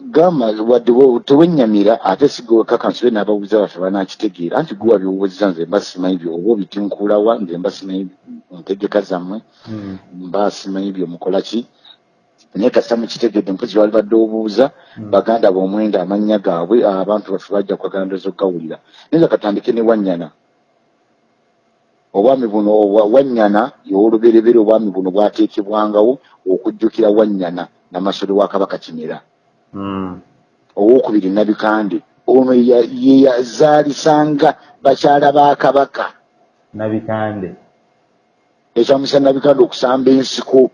gamba wadde wo- tewennyamira ate sigwekakansube n'ababuuza baffe banakitegeera anti guwa byobuuziza nze mba simanyi byo oba obitinkuulawa nze mba simanyi ntegeka zammwe. Mm. mba simanyi byemukola ki? Naye kasita mukitegedde mpozi wali badde obuuza Mm. baganda b'omwenda amannya gaabwe abantu baffe bajja kwagala ndoozi okugawulira naye nga katandike ne wannyana obwami buno wannyana y'olubereberye obwami buno bwateekebwangawo okujjukira wannyana namasole wa kabaka kimera Mm. owokubiri nabikande ono ya- ye yazaalisanga bakyala ba kabaka. Nabikande. Ekyamusa nabikande okusamba ensiko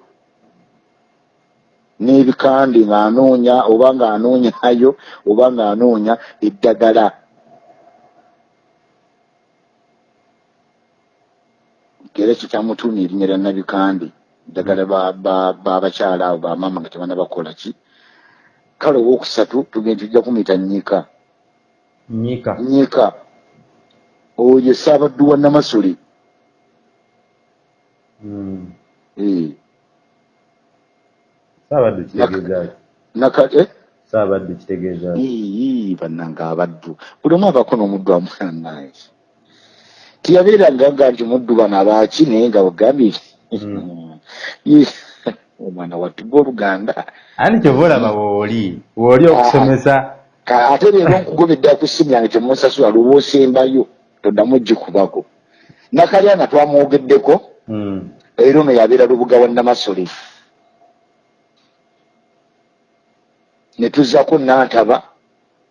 n'ebikande ng'anoonya oba ng'anoonyayo oba ng'anoonya eddagala. Era ekyo kyamutuuma erinnya lya nabikande ba- babakyala abo bamaama nga tebana bakola ki? Kale owookusatu tugenda tujja kumuyita nnyika nyika nnyika oyo saabaddu wa namasole. Mm. Eh, saabaddu kitegeeza eh? saabaddu kitegeeza bannanga abaddu. Buli omu abaako n'omuddu amufananaye tiyabeeranga nga nti muddu bano abaaki naye nga bagambye Mm. Ii, <laughs> <laughs> omwana wattuga oluganda. Andi kyova olaba wooli wooli okusomesa? Ka- ate leero nkugobedde ku ssimu yange temunsasula lwoboosembayo toddamu gikubako. Nakalyana twamwogeddeko Mm. era ono yabeera lubuga wa namasole. Ne tuzzako nantaba.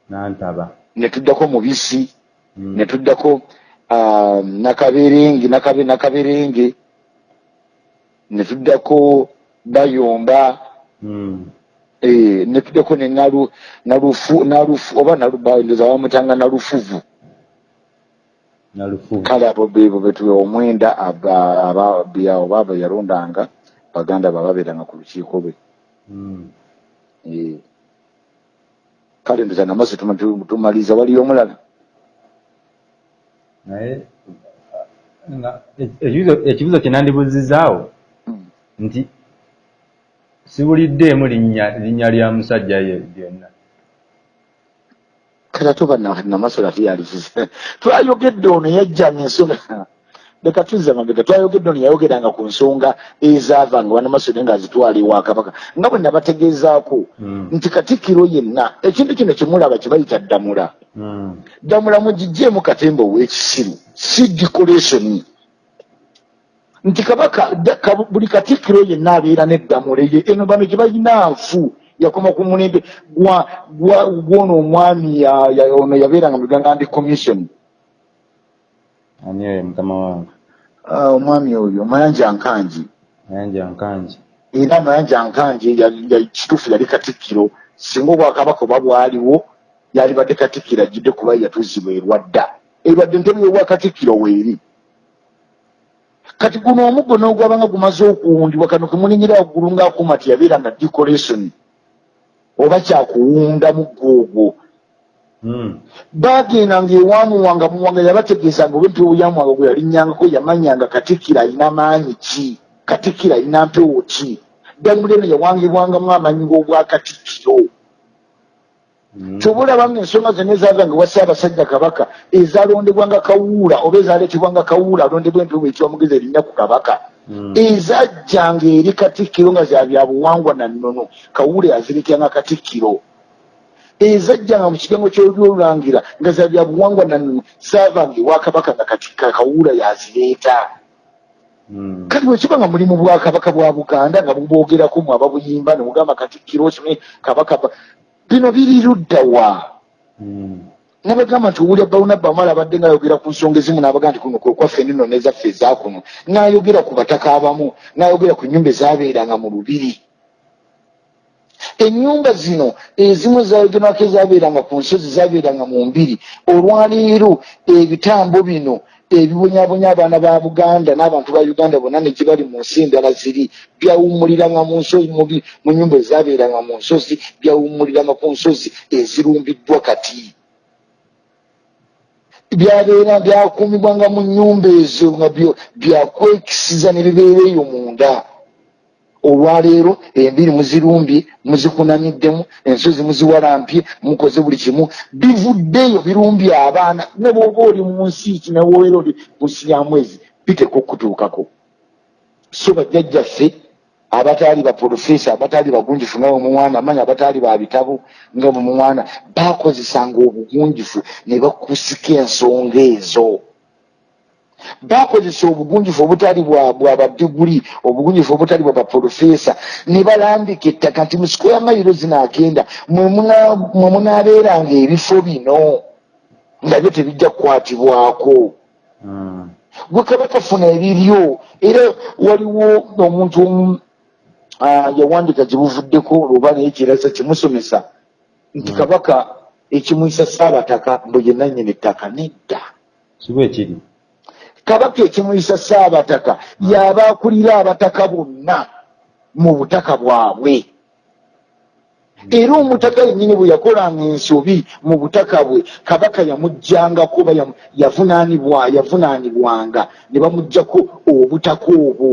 Nantaba. Ne tuddako mubisi. Mm. ne tuddako ah, nakaberenge nakabe nakaberenge ne tuddako bayomba Mm. eh, ne tuddako ne nalu nalufu oba nalubandoza bamutanga nalufuvu nalufu kale abo bebo betuwe omwenda aba- ababbi awo baba yalondanga baganda bababeeranga ku lukiiko lwe Mm. Eh. kale ndoza tu- tumaliza waliyo omulala naye nga ekibuzo- kye nandibuzizaawo. Nti sibuliddeemu linnya lya musajja ye lyonna. Kale ate oba na- namasole ate yalizize <laughs> twayogedde ono yajjanga ensonga leka tuzza mabega twayogedde ono yayogeranga ku nsonga ezaavanga banamasole nga azitwala ewa kabaka. Nga bwe nabategeezaako Mm. nti katikkiro yenna ekintu kino kyemulaba kye bayita ddamula ddamula mugijjeemu katemba ow'ekisiru si decoration nti kabaka buli katikkiro yenna abeera n'eddamula ye eno bano gye balina nfu yakoma ku mulembe. Gwono omwami ono yabeeranga mu uganda ndi commission. Ani oyo mukama wange? Ah, omwami oyo mayanja nkanji. Ayanja nkanji. Era mayanja nkanji kituufu yali katikkiro singa obwakabaka oba bwaliwo yalibadde katikkiro ajjidde kuba yatuuzibwa erwadda erwadde ntebe y'obwakatikkiro weeri kati guno omuggo n'ogwabanga gumaze okuwundibwa kano kemulinyira waggulu ng'akuuma ti yabeeranga decoration oba kyakuwunda muggo ogwo Mm. bagendanga ewamuwanga muwanga yabategeezanga oba empewo yamuwanga gwe yalinnyangako yamanyanga katikkiro alina maanyi ki katikkiro alina mpewo ki ddamula eno yawangibwangamu amanyi g'obwakatikkiro Mm. Kyobulabanga ensonga zonna ezavanga ewa ssaabasajja kabaka ezalondebwanga kawuula oba ezaleetebwanga kawuula alondebwa empewo ekyomugezi erinnya ku kabaka Mm. ezajjanga eri katikkiro nga za byabuwangwa na nnono kawuula yazireetyanga katikkiro ezajjanga mu kigango ky'ebyolulangira nga za byabuwangwa na nnono zaavanga ewa kabaka nga kawuula yazireeta Mm. kati bwekiba nga muli mu bwakabaka bwa buganda nga bubwogerako mu ababuyimba ne mugamba katikkiro kimwe kabaka ba- bino biri ludda wa? Mm. nabagamba nti owulya bawunabba amala abadde ngaayogera ku nsonga ezimu n'abaga nti kuno kwaffe nino nezaffe ezakuno n'ayogera ku bataka abamu n'ayogera ku nnyumba ezaabeeranga mu lubiri. Ennyumba zino ezimu zayogerwako ezaabeeranga ku nsozi zaabeeranga mu mbiri olwaleero ebitambo bino ebibonyabonya abaana ba buganda n'abantu ba uganda bonna ne gye bali mu nsi endala ziri. Byawummuliranga mu nsozi mu nnyumba ezaabeeranga mu nsozi byawummuliranga ku nsozi ezirumbiddwa kati. Byabeera byakuumibwanga mu nnyumba ezo nga byakwekisiza ne bibeera eyo munda olwaleero embiri muzirumbye muzikunamiddemu ensozi muziwalampye mukoze buli kimu. Bivuddeyo birumbye abaana ne bwoba oli mu nsi ki newoera oli mu nsi ya mwezi biteka okutuukako so bajjajjaffe abataali baprofesa abataali bagunjufu nga bwemumwana amanyi abataali babitabo nga bwemumwana bakozesanga obugunjufu ne bakusika ensonga ezo bakozesa obugunjufu obutali bwa badiguli obugunjufu obutali bwa baprofesa ne balambika ettaka nti mu siko yamayiro zinaagenda mwe muna- mwe munaabeeranga ebifo bino nga byo tebijja kukwatibwako Mm. gwe kabaka funa ebiryo era waliwo omuntu omu yawandika gyebuvuddeko oba naye kiraza kimusomesa nti Mm. kabaka ekimuyisa saabataka mbu ye nannyini ettaka nedda kibwa ekiri kabaka ekimuyisa saabataka yaba akulira abataka bonna mu butaka bwabwe. Era omutaka yennyini bwe yakolanga ensobi mu butaka bwe kabaka yamuggjangako oba yavunaanibwa yavunaanibwanga ne bamuggjako obutaka obwo.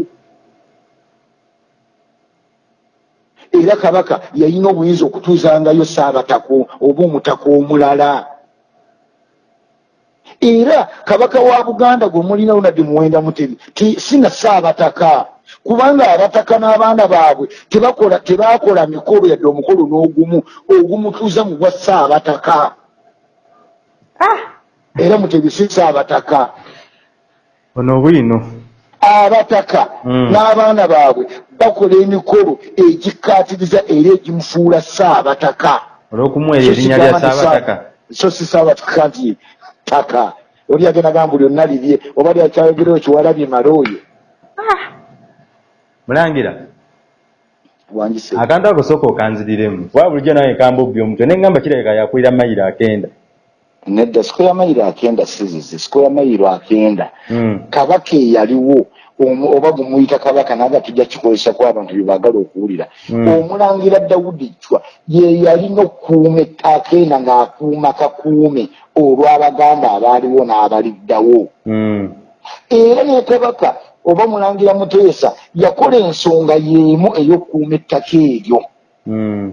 Era kabaka yalina obuyinza okutuuzangayo saabatako oba omutaka omulala era kabaka wa buganda gwe mulina lunadde muwenda mutebi ti- sina saabataka kubanga abataka n'abaana baabwe tebakola tebakola mikolo yadde omukolo n'ogumu ogumutuuza mu bwa saabataka era mutebi si saabataka ono bwino. Abataka Mm. n'abaana baabwe bakola emikolo egikkaatiriza era egimufuula saabataka olw'okumuwa erinnya lya saabataka so si saabataka nti taka oli agenda gamba lyonna lirye oba lyakyayogerewo kiwalabye malooyo mulangira. Wangise akantu ako sooka okanziriremu kuba bulijjo nawe kambubbi omutwe neŋŋamba kirabika yakwira mayiro akenda. Nedda siko ya mayiro akenda sizize siko ya mayiro akenda. Mm. kabaka eyaliwo oba gumuyita kabaka naga tujja kikozesako abantu byebaagala okuwulira. Mm. omulangira dawudi cwa ye yalina okukuuma akenda ng'akuuma kakuume olw'abaganda abaaliwo n'abaliddawo Mm. era ne kabaka oba mulangira muteesa yakola ensonga y'emu ey'okukuuma ettaka eryo Mm.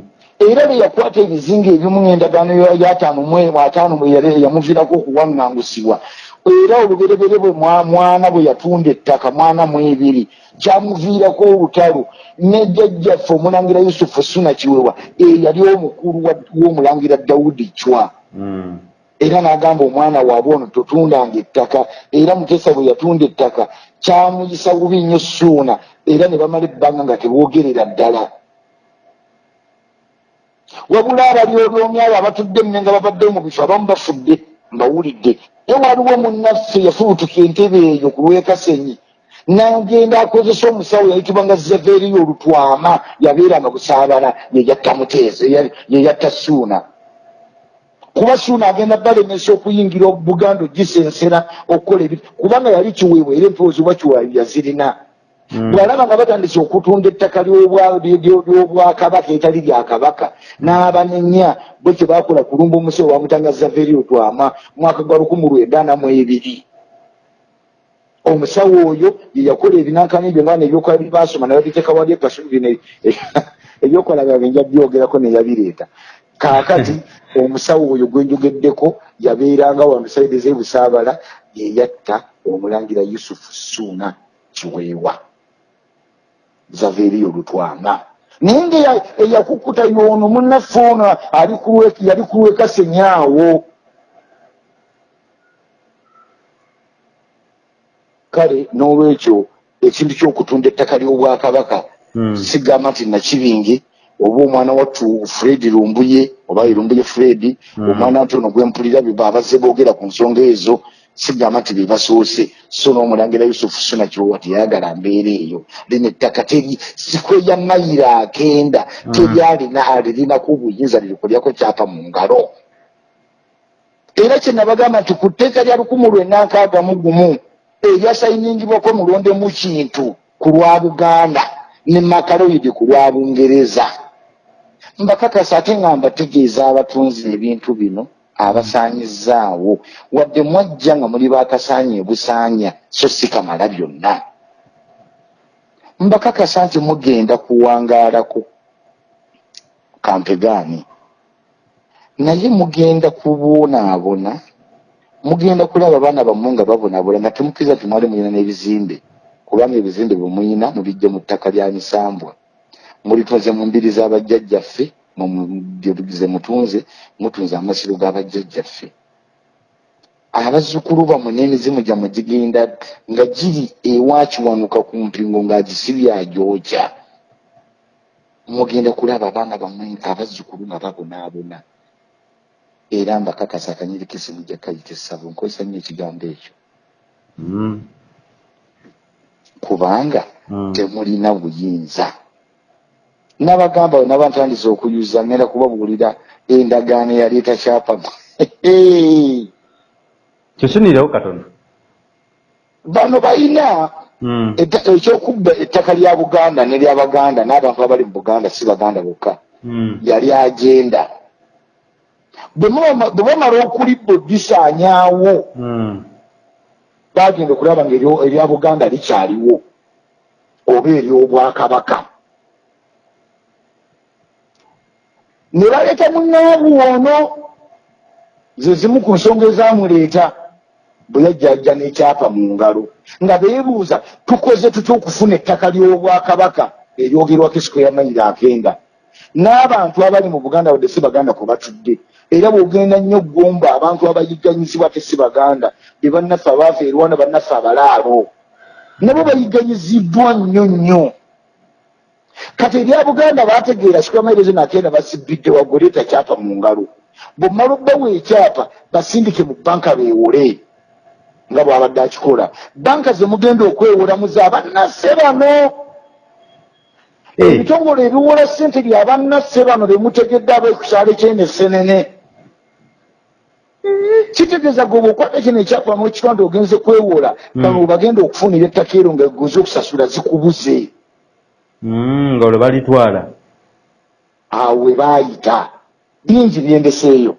era bwe yakwata ebizinga ebimu n'endagaano ya- y'ataano ataano yamuviirako okuwaŋŋangusibwa era oluberebere bwe mwa- mwana bwe yatunda ettaka mwana mu ebiri kyamuviirako olutalo ne jjajjaffe omulangira yusufu suna kiwewa eyali omukulu w'omulangira dawudi cwa Mm. Era n'agamba omwana waabwe ono totundanga ettaka. Era mutesa bwe yatunda ettaka kyamuyisa bubi nnyo suuna era ne bamala ebbanga nga teboogerera ddala. Wabula abalyolyomyi abo abatudde mme nga babadde mu bifo abamu bafudde mbawulidde. Naye waliwo munnaffe yafubutuka entebe eyo ku lwekasenyi nagenda akozesa omusawo yayitibwa nga zaveriyo olutwama yabeeranga busaabala yeyatta muteesa yeyatta suuna kuba suuna agenda balemesa okuyingira buganda ogisensera okukola ebi kubanga yali kiweebwa era empoozi oba kiweebwa yazirina. Mm. bwalaba nga batandise okutunda ettaka ly'obwa- ly- ly- ly'obwakabaka etali lya kabaka n'abanenya bwe kye bakola kulumba omusawo bamutangaza veri otwama mwaka gwa lukumi lwenda namu ebiri omusawo oyo ye yakola ebinankani ebyo nga nebyokola bibasoma nababiteeka wali ekasubi <laughs> ne- ebyokola byabwe nja byogerako neyabireeta kaakati <laughs> omusawo oyo gwenjogeddeko yabeeranga wano saidi z'ebusaabala yeyatta omulangira yusufu suuna kiweewa. Zaveriyo lutwama naye nga eya- eyakukuta yono munnaffe ono yali ku lwekasenyaawo kale n'olwekyo ekintu ky'okutunda ettaka ly'obwakabaka Mm. sigamba nti nakibingi oba omwana wattu fred lumbuye oba lumbuye fred Mm. omwana nti ono gwempulira abazze boogera ku nsonga ezo sigamba nti bebasoose so n'omulangira yusufu suna kirowa teyayagala mbeera eyo lino ettaka sikwe ya mayiro akenda Mm. teryalina alirinaku obuyinza lirikulyako kyapa mu ngalo era kyenabagamba nti ku tteeka lya lukumi lwenda nkaaga mu gumu eryasayiningibwako mulonde mu kintu ku lwa buganda ne makaloidi ku lwa bungereza mbakakasa ate nga mbategeeza abatunzi ebintu bino abasaanyizaawo. Wadde mwajja nga muli bakasaanya ebusaanya so si kamala byonna. Mbakakasa nti mugenda kuwangaalako kampegaani naye mugenda kubonaabona mugenda kulaba abaana bammwe nga babonaabona nga temukkiriza nti mwali mulina n'ebizimbe kubanga ebizimbe bwe muyina mubijja mu ttaka lya misambwa mulitunze mu mbiri z'abajjajjaffe ze mutunze mutunze amasiro g'abajjajjaffe abazzukulu bammwe n'emizimu gyammwe gigenda nga giri ewakiwanuka ku mpingo ng'agisibye agyokya mugenda kulaba abaana bammwe abazzukulu nga babonaabona. Era mbakakasa akanyirikisi mujja kayita essabo nkozesa nnyo ekigambo ekyo. Mm. kubanga Mm. temulina buyinza nabagamba we naba ntandise okuyuza ngenda kubabuulira endagaano eyaleeta kyapamu <laughs> kyosunirewo katono bano balina Mm. etta- ekyokubba ettaka lya buganda neryabaganda n'abantu abali mu buganda si baganda bokka Mm. yali agenda bwe bamala okulibba oddisaanyaawo Mm. bagenda okulaba nga eryo- erya buganda likyaliwo oba eryobwakabaka ne baleeta munnaabu ono ze zimu ku nsonga ezamuleeta bwe yajjajja n'ekyapa mu ngalo nga beebuuza tukoze tutya okufuna ettaka ly'obwakabaka eryogerwako esiko ya mayiro akenda? N'abantu abali mu buganda wadde si baganda kwe batudde. Era bw'ogenda nnyo ggomba abantu abayigganyizibwa te si baganda be bannaffe abaava erwana bannaffe abalaalo. Nabo bayiganyiziddwa nnyo nnyo kati ebya buganda bategeera kikamaerezo nakenda basibidde waggole takyapa mu ngalo. Bwomala obbawo ekyapa basindike mu banka beewole nga bwabadde akikola. Banka zemugenda okwewolamuza abannasse bano Eh. ebitongole ebiwola ssente lyabannasse bano bemutegedde abaekukyalo kyenesenene kitegeeza gwe bwokwata kino ekyapa mukitonde ogenze kwewola Mm. bano bagenda okufunira ettaka ero nga egoze okusasula zikubuze nga olwo balitwala. Awo we baayita bingi byendeseeyo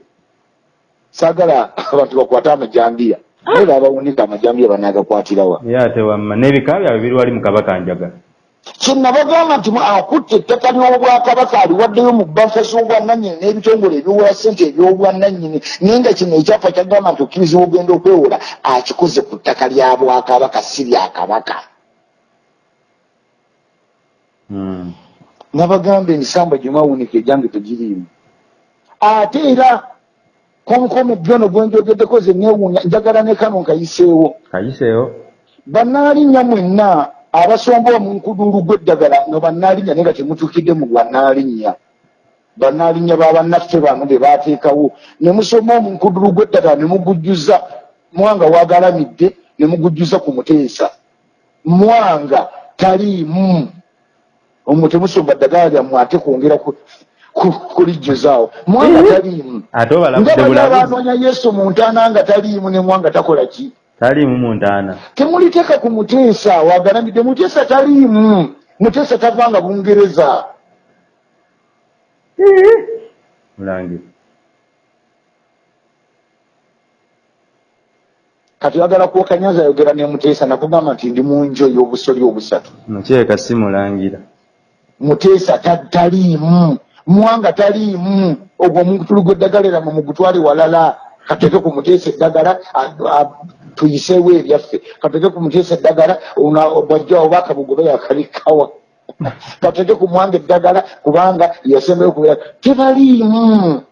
saagala abantu bakwate amajambiya. Naye babawunika amajambiya banaagakwatirawa ye ate wamma. N'ebika byabwe biri wali mu kabakanjaga kyenabagamba nti akutte ettaka ly'obwakabaka aliwaddeyo mu banka z'obwannannyini n'ebitongole ebiwola ssente eby'obwannannyini naye nga kino ekyapa kyagamba nti okkirizibwa ogenda okwewola akikoze ku ttaka lya bwakabaka si lyakabaka Mm. Nabagamba emisamba gye mwawunika egyange tegiriimu ate era konkono byono gwenjogeddeko ze neewuunya njagala ne kano nkayiseewo. Kayiseewo? Bannaalinnya mwenna abasomba omunkuduulu gw'eddagala nga bannaalinnya naye nga temutuukidde mu bannaalinnya. Bannaalinnya babannaffe bano be baateekawo. Ne musoma omunkuduulu gw'eddagala ne mugujjuza mwanga wagalamidde ne mugujjuza ku muteesa. Mwanga taliimu omwo temusomba ddagala lyammwe ate kwongera ku- ku- kulijjuzaawo. Mwanga taliimu. Ate nga bali abanoonya yesu mu ntaana nga taliimu ne mwanga takola ki? Taliimu mu ntaana. Temuliteeka ku muteesa wagalamidde muteesa taliimu muteesa tavanga bungereza. Mulangira kati oyagala kwokanyaza ayogera ne muteesa nakugamba nti ndi mu njo ey'obusoli obusatu. Mukyeka si mulangira muteesa ta- taliimu. Mwanga taliimu. Ogwo omutulu gw'eddagala mu mugutwale walala kateke ku muteesa eddagala tuyiseewo ebyaffe. Kateke ku muteesa eddagala bwajja oba akabugobe yakalikawa. <laughs> Kateke ku mwanga eddagala kubanga yasembeyo kubeera tebaliimu.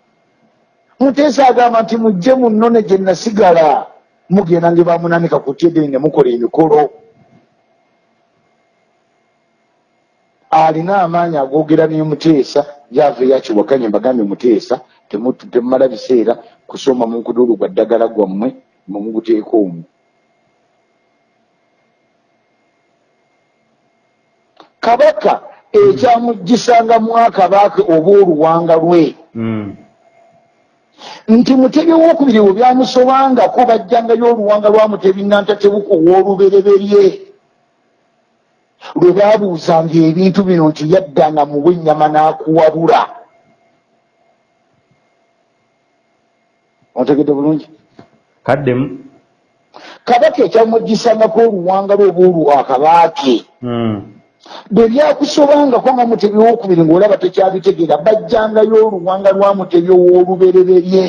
Muteesa agamba nti mujje mu nnone gye nasigala. Mugenda nge bamunanika ku tyedeni ne mukola emikolo alina amaanyi agogera ne muteesa yava eyakiwakanye mbagambye muteesa temu- temumala biseera kusoma mu nkuduulu gwa ddagala gwammwe mumuguteeka omwo. Kabaka ekyamugisangamu akabaka oba oluwanga lwe. Mm. nti mutebi owokubiri bwe byamusobangako bajjangayo oluwanga lwa mutebi nantatebuka ow'olubereberye lwe babuuzanga ebintu bino nti yaddanga muwe ennyama n'akuwabula. Ontegedde bulungi? Kaddemu kabaka ekyamugisangako oluwanga lwe oba olwakabaake Mm. bwe byakusobangako nga mutebi owokubiri ng'olaba tekyabitegeera bajjangayo oluwanga lwa mutebi ow'olubereberye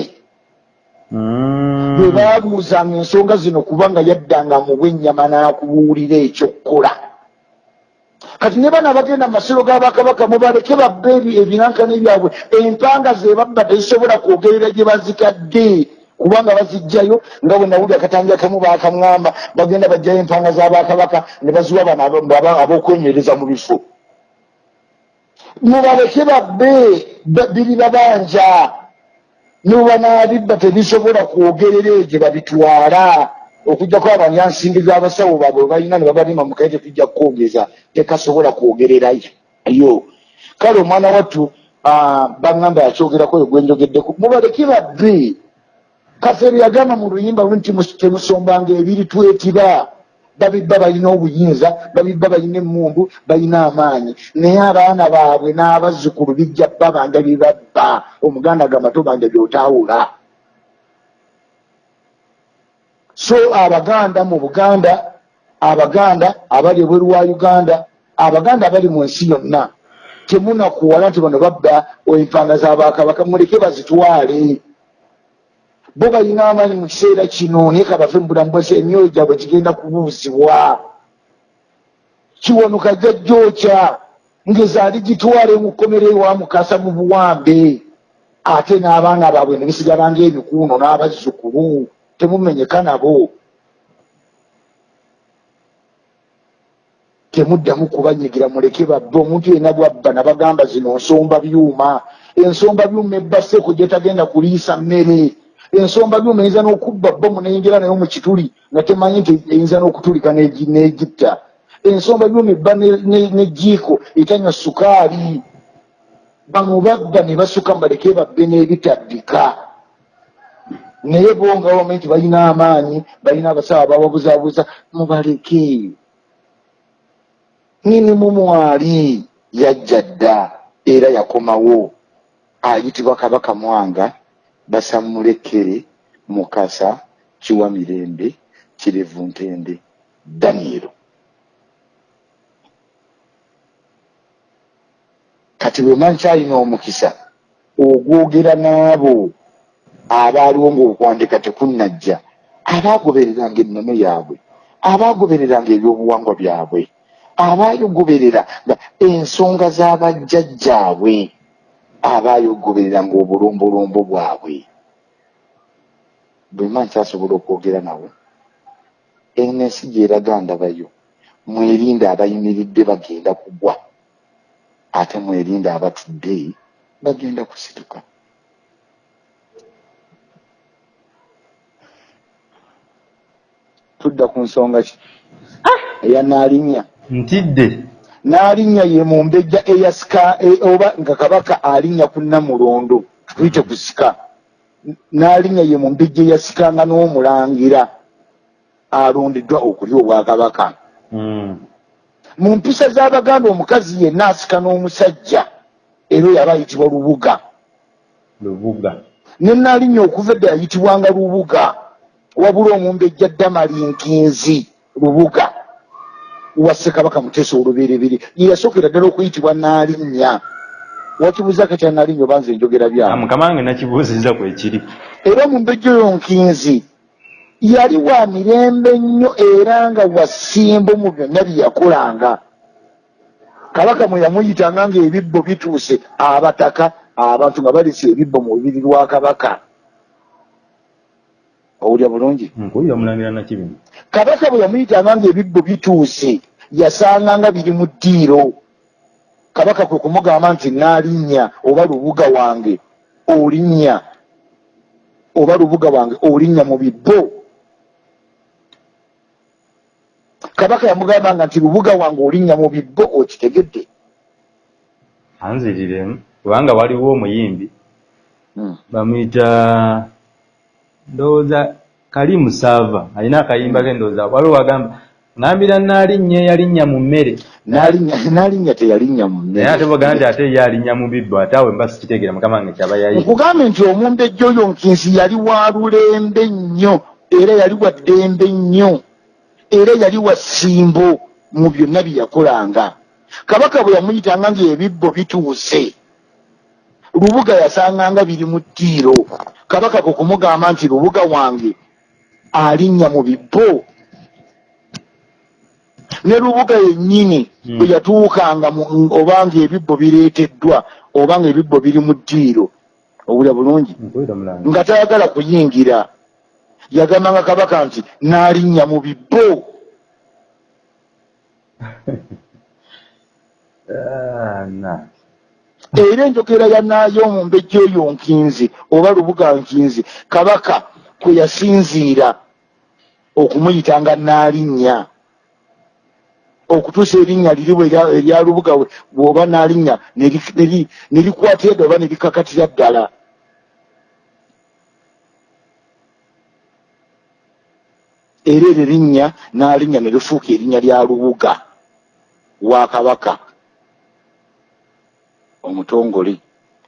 Mm. bwe babuuzanga ensonga zino kubanga yaddanga muwe ennyama n'akubuulira ekyokukola kati ne bano abagenda mu masiro g'abakabaka mubaleke babba ebi- ebinankani byabwe empanga ze babba tezisobola kwogerera gye bazikadde. Kubanga bazijjayo nga bwe nawulira akatangira kamu bakaŋŋamba bagenda bajjayo empanga z'abakabaka ne baziwa bano abo- abo- ab'okwenywereza mu bifo. Mubaleke babbe ba- biri babanja nuba n'abibba tebisobola kwogerera egye babitwala okugjako abanyansimbi z'abasawo baabwe balina ne babalima mukaye tetujja kukwogeza tekasobola kwogererayo kale omwana wattu baŋŋamba yakyogerako oyo gwenjogeddeku mubaleke babbe kafeero yagamba mu luyimba lu nti mus- temusombanga ebiri twetiba. Babibba balina obuyinza babibba balina emmundu balina amaanyi. Naye abaana baabwe n'abazzukulu bijja babanja bye babba. Omuganda agamba tobanja byotawula so abaganda mu buganda abaganda abali ebweru wa uganda abaganda abali mu nsi yonna temunakuwala nti bano babba empanga z'abakabaka muleke bazitwale. Bo balina amaanyi mu kiseera kino naye kabave mu bulamu bwase emyoyo gyabwe gigenda kubuuzibwa. Kiwanuka jajjookya ngezaali gitwale mu kkomero ewa mukasa mu buwambe ate n'abaana baabwe ne bisigala ng'ebikuuno n'abazzukulu temumenyeka nabo. Temuddamu kubanyigira muleke babbe. Omuntu yena bwabba nabagamba zino nsomba byuma. Ensomba byuma ebbaseko gyetagenda kuliisa mmere. Ensomba byuma eyinza n'okubba bomu neyingira nayo mu kituli nga temanyi nti eyinza n'okutulika n'egi- n'egitta. Ensomba byuma ebba ne- ne- nejiiko etanywa sukaali. Bano babba ne basuka mbaleke babbe n'ebitaddika naye bo nga bame nti balina amaanyi balina abasawo bababuzaabuza mubaleke nini mumwali yajja dda era yakomawo. Ayitibwa kabaka mwanga basamulekere mukasa kiwa mirembe kirevu ntende danielo kati bwe mankyalina omukisa ogwogera n'abo abaaliwo ng'okwandika tekunnajja abaagobereranga ennono yaabwe abaagobereranga ebyobuwangwa byabwe abaayogoberera nga ensonga z'abajjajjaabwe abaayogobereranga obulombolombo bwabwe. Bwe mba nkyasobola okwogera nawe ensi gyeraga ndabayo mwerinde abayimiridde bagenda kugwa. Ate mwerinde abatudde bagenda kusituka tudda ku nsonga ki? Eya naalinya ntidde. Naalinya ye mu mbejja eyasika e- oba nga kabaka alinnya ku namulondo tuyite ku sika. Naalinya ye mu mbejja eyasikanga n'omulangira alondeddwa okulya obwakabaka Mm. mu mpisa z'abaganda omukazi yenna asika n'omusajja era oyo aba ayitibwa lubuga. Lubuga. Ne naalinya okuva edda yayitibwanga lubuga wabula omumbejja ddamalinkinzi lubuga wa ssekabaka muteesa olubereberye. Ye yasookera ddala okuyitibwa naalinya wakibuuza katya naalinya oba nze njogera byamu mukama wange nakibuuzizza kwekiri era omumbejja oyo nkinzi yali wa mirembe nnyo era nga wasimbo mu byonna bye yakolanga. Kabaka mwe yamuyitanga ng'ebibbo bituuse abataka abantu nga balese ebibbo mu lubiri lwa kabaka owulya bulungi? Nkuwulira mulangira nakibino kabaka bwe yamuyitanga ng'ebibbo bituuse yasanganga biri mu ddiiro. Kabaka kwe kumugamba nti naalinnya oba lubuga wange olinnya oba lubuga wange olinnya mu bibbo. Kabaka yamugambanga nti lubuga wange olinnya mu bibbo okitegedde. Anziriremu kubanga waliwo omuyimbi. Hmm. bamuyita ndowooza kalimu saava alina akayimba ke ndowooza waliwo wagamba ŋambira naalinnya eyalinnya mu mmere. Naalinnya teyalinnya mu naye ate bagamba nti ate ye alinnya mu bibbo ate awe mba sikitegeera mukama wange kyaba yayi nkugambe nti omumbejja oyo nkinsi yali wa lulembe nnyo era yali wa ddembe nnyo era yali wa ssimbo mu byonna bye yakolanga. Kabaka bwe yamuyitanga ng'ebibbo bituuse lubuga yasanganga biri mu ttiiro kabaka kwe kumugamba nti lubuga wange alinnya mu bibbo. Ne lubuga yennyini Hmm. bwe yatuukanga oba ng'ebibbo bireeteddwa oba ng'ebibbo biri mu ddiiro owulya bulungi nga tayagala kuyingira. Yagambanga kabaka nti naalinnya mu bibbo. <laughs> Ah, na era enjogera ya naayo omumbejja oyo nkinzi oba lubuga nkinzi kabaka kwe yasinziira okumuyitanga naalinnya. Okutuusa erinnya liri erya- lubuga bw'oba naalinnya ne li- ne li- ne likwata edda oba ne likakatira ddala. Era eryo erinnya naalinnya ne lifuuka erinnya lya lubuga wa kabaka omutongole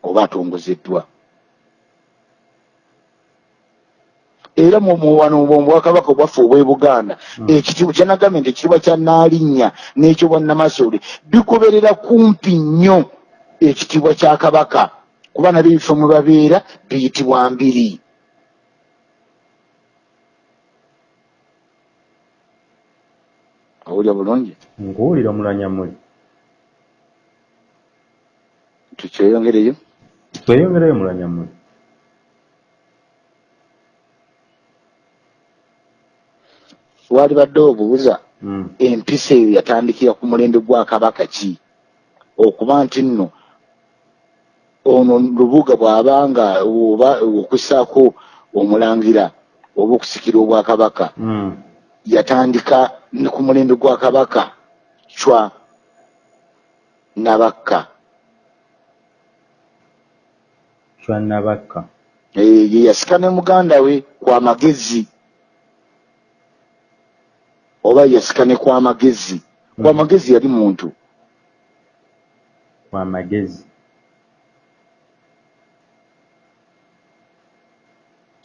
oba atongozeddwa. Era wano mu bwakabaka obwaffe obw'e buganda Mm. ekitiibwa kyanagambye nti ekitiibwa kya naalinnya n'ekyo bwannamasole bigoberera kumpi nnyo ekitiibwa kya kabaka. Kuba nabyo ebifo mwe babeera biyitibwa mbiri. Awulya bulungi? Nkuwulira mulanyamuli tukyeyongereyo tweyongereyo mulanyamuli wali badde obuuza empisa eyo yatandikira ku mulembe gwa kabaka ki okuba nti nno ono lubuga bw'abanga oba okussaako omulangira oba okusikira obwakabaka Mm. yatandika ne ku mulembe gwa kabaka cwa nabakka Chwanabakka. Eh, ye yasika ne muganda we kwa magezi oba yasika ne kwa magezi kwa Mm. magezi yali muntu Kwa magezi.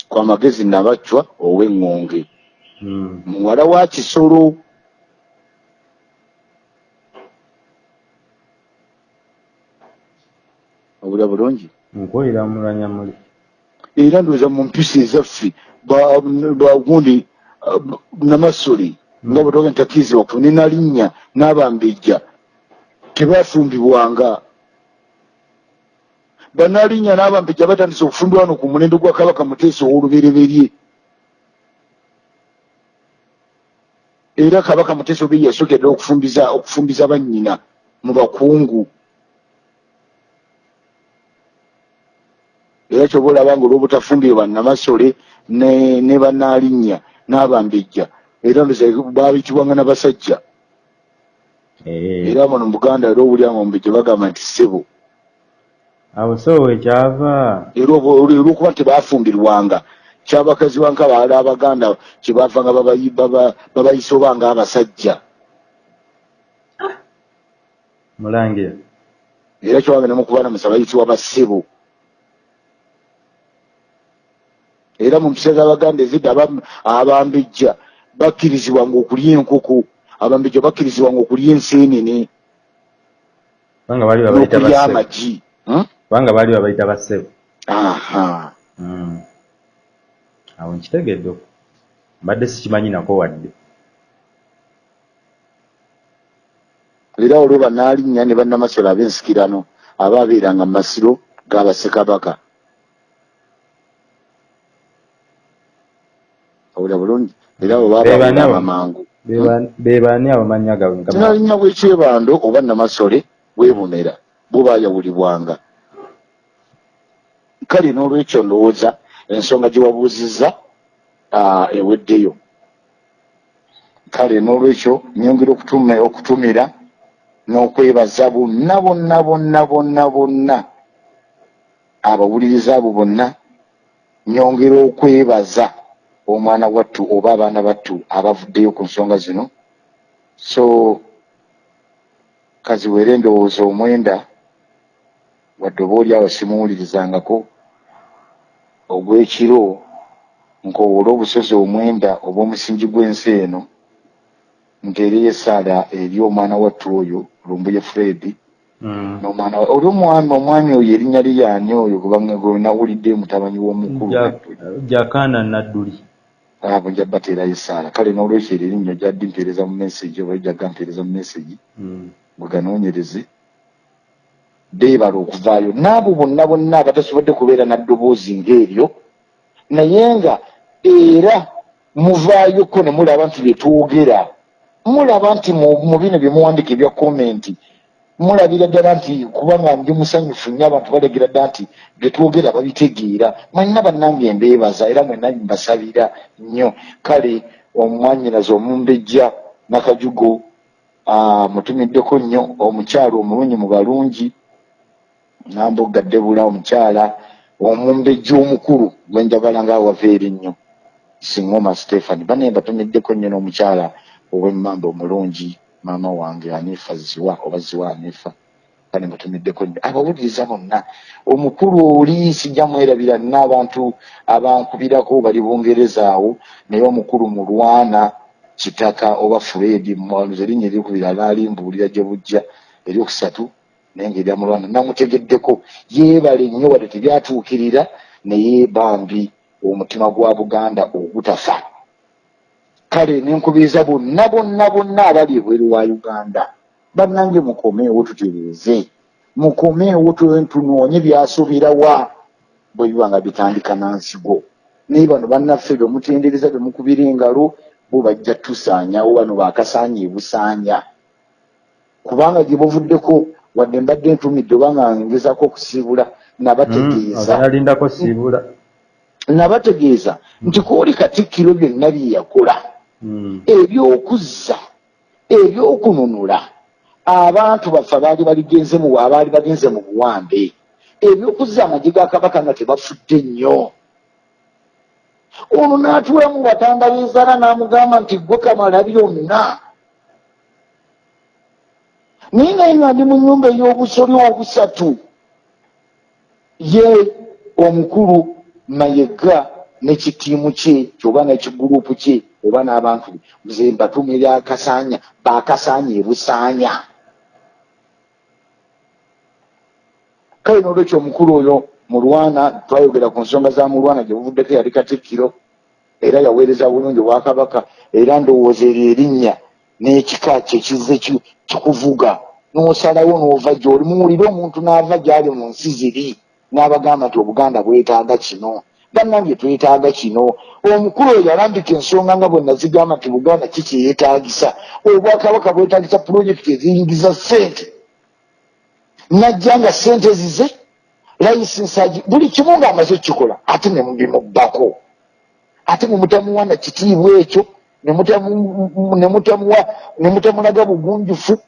kwa magezi nabacwa ow'eŋŋonge Mm. muwala wa kisolo obula bulungi. Era ndowooza mu mpisa ezaffe ba- bagundi ah, namasole nga bwetoga ntakirizibwa ku nenalinnya n'abambejja tebafumbibwanga. Banalinnya n'abambejja batandise okufumbibwa wano ku mulembe gwa kabaka muteesa ow'olubereberye. Era kabaka muteesa obe yasooka ddala okufumbiza okufumbiza bannyina mu bakungu era kyoba olaba nga olw'obutafumbire bannamasole ne ne banalinnya n'abambejja era ndoza baabitibwanga n'abasajja Eh. era muno mu buganda era owulyanga omumbejja bagamba nti ssebo Awo so wekyava. era olw'okuba nti baafumbirwanga kyabakazi wanka baala abaganda kyebavanga babayi- baba- babayisa oba nga abasajja Mulangira. era kyewanga ne mukubaana musa bayitibwa bassebo era mu mpisa z'abaganda ezidda aba- abambejja bakkirizibwanga okulya enkoko abambejja bakkirizibwanga okulya enseenene n'okulya amagi Hmm? Kubanga bali babayita bassebo. aha Mm. Awo nkitegedde. Mbadde sikimanyi nako wadde. era olwo banaalinnya ne bannamasole ab'ensikirano abaabeeranga mu masiro g'abassekabaka owulira bulungi era abo Be bani baabaweeranga abo? Mangu Be ba- Be baani abamannya gaabwe nga ma- tinalinnya bw'ekyebando oba namasole bwebonera bo baayawulibwanga. Kale n'olwekyo ndowooza ensonga gye wabuuzizza eweddeyo. Kale n'olwekyo nyongera okutumira n'okwebaza bonna bonna bonna bonna bonna abawuliriza abo bonna nyongera okwebaza omwana wattu oba abaana battu abavuddeyo ku nsonga zino so kaziwere endowooza omwenda wadde oba oli awo simuwulirizangako ogw'ekiro nkowole obusozi omwenda obw'omusingi gw'ensi eno nteereyo esaala eri omwana wattu oyo lumbuye fred Mm. n'omwana wa- oli omwami omwami oyo erinnya lye yaani oyo kubanga gwe nawulidde mutabanyi w'omukulu Ja- Jakana Nadduli. Abo nja bateerayo esaala. Kale n'olwekyo eryo erinnya gyaddi mpeereza mu message oba ejjagga mpeereza mu message Mm. bweganoonyereze beebala okuvaayo. N'abo bonna bonna abatasobodde kubeera naddoboozi ng'eryo naye nga era muvaayoko ne mulaba nti bye twogera. Mulaba nti mu mu bino bye muwandika ebya komenti mulabira ddala nti kubanga ndi musanyufu nnyo abantu balegira ddala nti bye twogera babitegeera. Mwenna bannange mbeebaza era mwenna mbasabira nnyo. Kale omwanyinazi omumbejja nakajugo mutumiddeko nnyo omukyala omulungi mu balungi namboggadde bula omukyala omumbejja omukulu gwenjagala ngaawava eri nnyo. Singoma stephani bane batumiddeko nnyo n'omukyala ow'emmamba omulungi maama wange anifa ziwa oba ziwa anifa bane mutumiddeko nnyo. Abawuliriza bonna omukulu oli sijja mwerabira nina abantu abankubirako bali bungereza awo naye omukulu mulwana kitaka oba furedi mwanuza erinnya eryokubiri alaalimbuulira gye bujja eryokusatu naye ngaerya mulwana namutegeddeko. Yeebale nnyo wadde tebyatuukirira naye bambi omutima gwa buganda ogutafa kale nenkubiriza bonna bonna bonna abali ebweru wa uganda. Bannange mukomeewo tutereeze mukomeewo tu- tunoonye byasoberawa bwe biba nga bitandika nansigo naye bano bannaffe bemutendereza bemukubira engalo bo bajja tusaanyawo bano bakasaanya ebusaanya kubanga gye buvuddeko wadde mbadde ntumidde obanga ngezaako okusiibula nabategeeza. Mm, nabategeeza nti kuuli katikkiro byonna bye yakola. Ebyokuzza ebyokununula. Abantu baffe abaali baligenze mu abaali bagenze mu buwambe. Ebyokuzza amagye ga kabaka nga tebafudde nnyo. Ono n'atuulamu batanda b'enzaala n'amugamba nti gwe kamala byonna. Naye naye nga ndi mu nnyumba ey'obusoli obusatu ye omukulu mayega nekitiimu kye kyoba nekiguruupu kye oba n'abantu ze mbatumira akasaanya bakasaanya ebusaanya kale n'olwekyo omukulu oyo mulwana twayogera ku nsonga za mulwana gye buvuddeko yali katikkiro era yaweereza bulungi obwakabaka era ndowooza eryo erinnya n'ekika kyekize kikuvuga. N'osalawo n'ova gy'oli muwulire omuntu n'ava gy'ali mu nsi ziri n'abagamba nti obuganda bwetaaga kino bannange twetaaga kino. Omukulu oyo yalambika ensonga nga bwe nazigamba nti buganda kikyeyetaagisa. Obwakabaka bwetaagisa pulojekiti eziyingiza ssente. Najja nga ssente zize layisinsaji buli kimu ng'amaze okukikola ate ne mubimubbako ate ne mutamuwa na kitiibwa ekyo ne mutamulaga bugunjufu.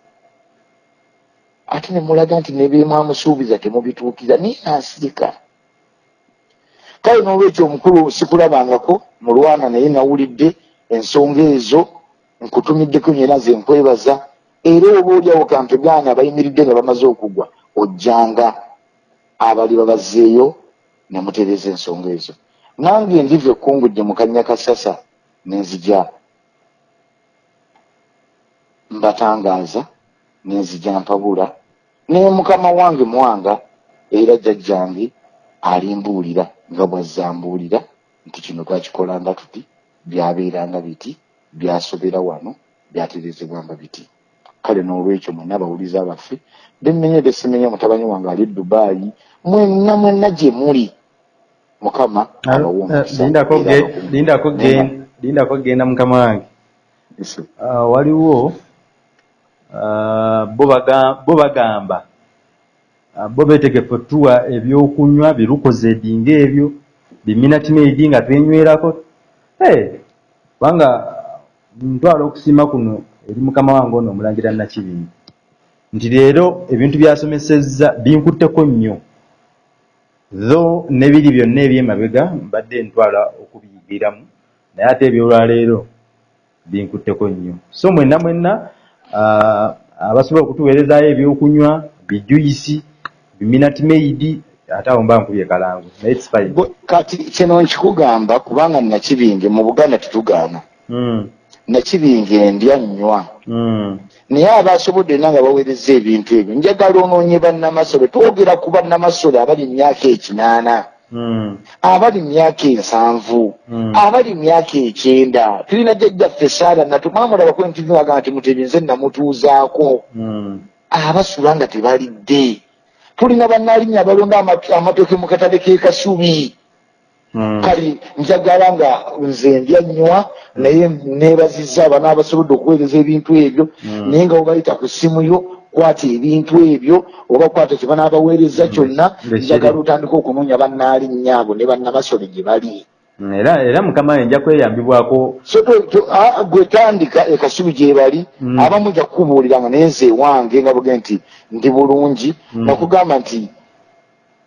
Ate ne mulaga nti nebyemwamusuubiza temubituukiza naye nansirika kale n'olwekyo omukulu sikulabangako mulwana naye nawulidde ensonga ezo nkutumiddeko nyera ze nkwebaza era oba oliawo kampegaana abayimiridde nga bamaze okugwa ojjanga abali babazzeeyo ne mutereeza ensonga ezo. Nange endiva ekkungujje mu kannya kasasa nenzija mbatangaaza nenzija mpabula naye mukama wange mwanga era jjajjange alimbuulira nga bwazzambuulira nti kino twakikolanga tuti byabeeranga biti byasobera wano byaterezebwanga biti. Kale n'olwekyo mwenna abawuliza baffe bemenye besimenye mutabanyi wange ali dubaayi mwenna mwenna gye muli. Mukama lindako genda mukama wange. Ah, waliwo ah, bo bagamba Ah, bo betegefu tuwa ebyokunywa birukoze edinga ebyo biminatimeidi nga twenywerako kubanga ntwala okusiima kuno eri mukama wange ono omulangira nakibingi nti leero ebintu byasomesezza binkutteko nnyo. Tho nebiri byonna ebyemabega mbadde ntwala okubiyigiramu naye ate ebyolwaleero binkutteko nnyo. So mwenna mwenna ah, abasobola okutuweerezaayo ebyokunywa bijuyisi minati maidi ate awo mba nkubye kalangu naye fine kati kino nkikugamba kubanga nakibinge mu buganda tetugaana mm. nakibinge ndya nnywa. Mm. naye abasobodde na nga baweereza ebintu ebyo njagala onoonye bannamasole twogera ku bannamasole abali myaka ekinaana. Mm. abali myaka ensanvu. Abali myaka ekyenda. Tulina jjajjaffe saara natumwamulabako entiagamba nti mutebinze namutuuzaako mm. abasula nga tebalidde tulina bannalinya abalonda amatoke mu katale kekasubi hmm. kale njagala nga nze ndya nnywa naye nebaziza abana abasobodde okuweereza ebintu ebyo hmm. naye nga webayita ku ssimu yo kwata ebintu ebyo oba kwata kyebanaabaweereza hmm. kyonna njagala otandika okunoonya bannalinya abo ne bannamasole gye bali era era mukama nja kweyambibwako so gwetandika ekasubi gyebali abamu ja kukubuuliranga naye nze ewange nga buge nti ndi bulungi mm. nakugamba nti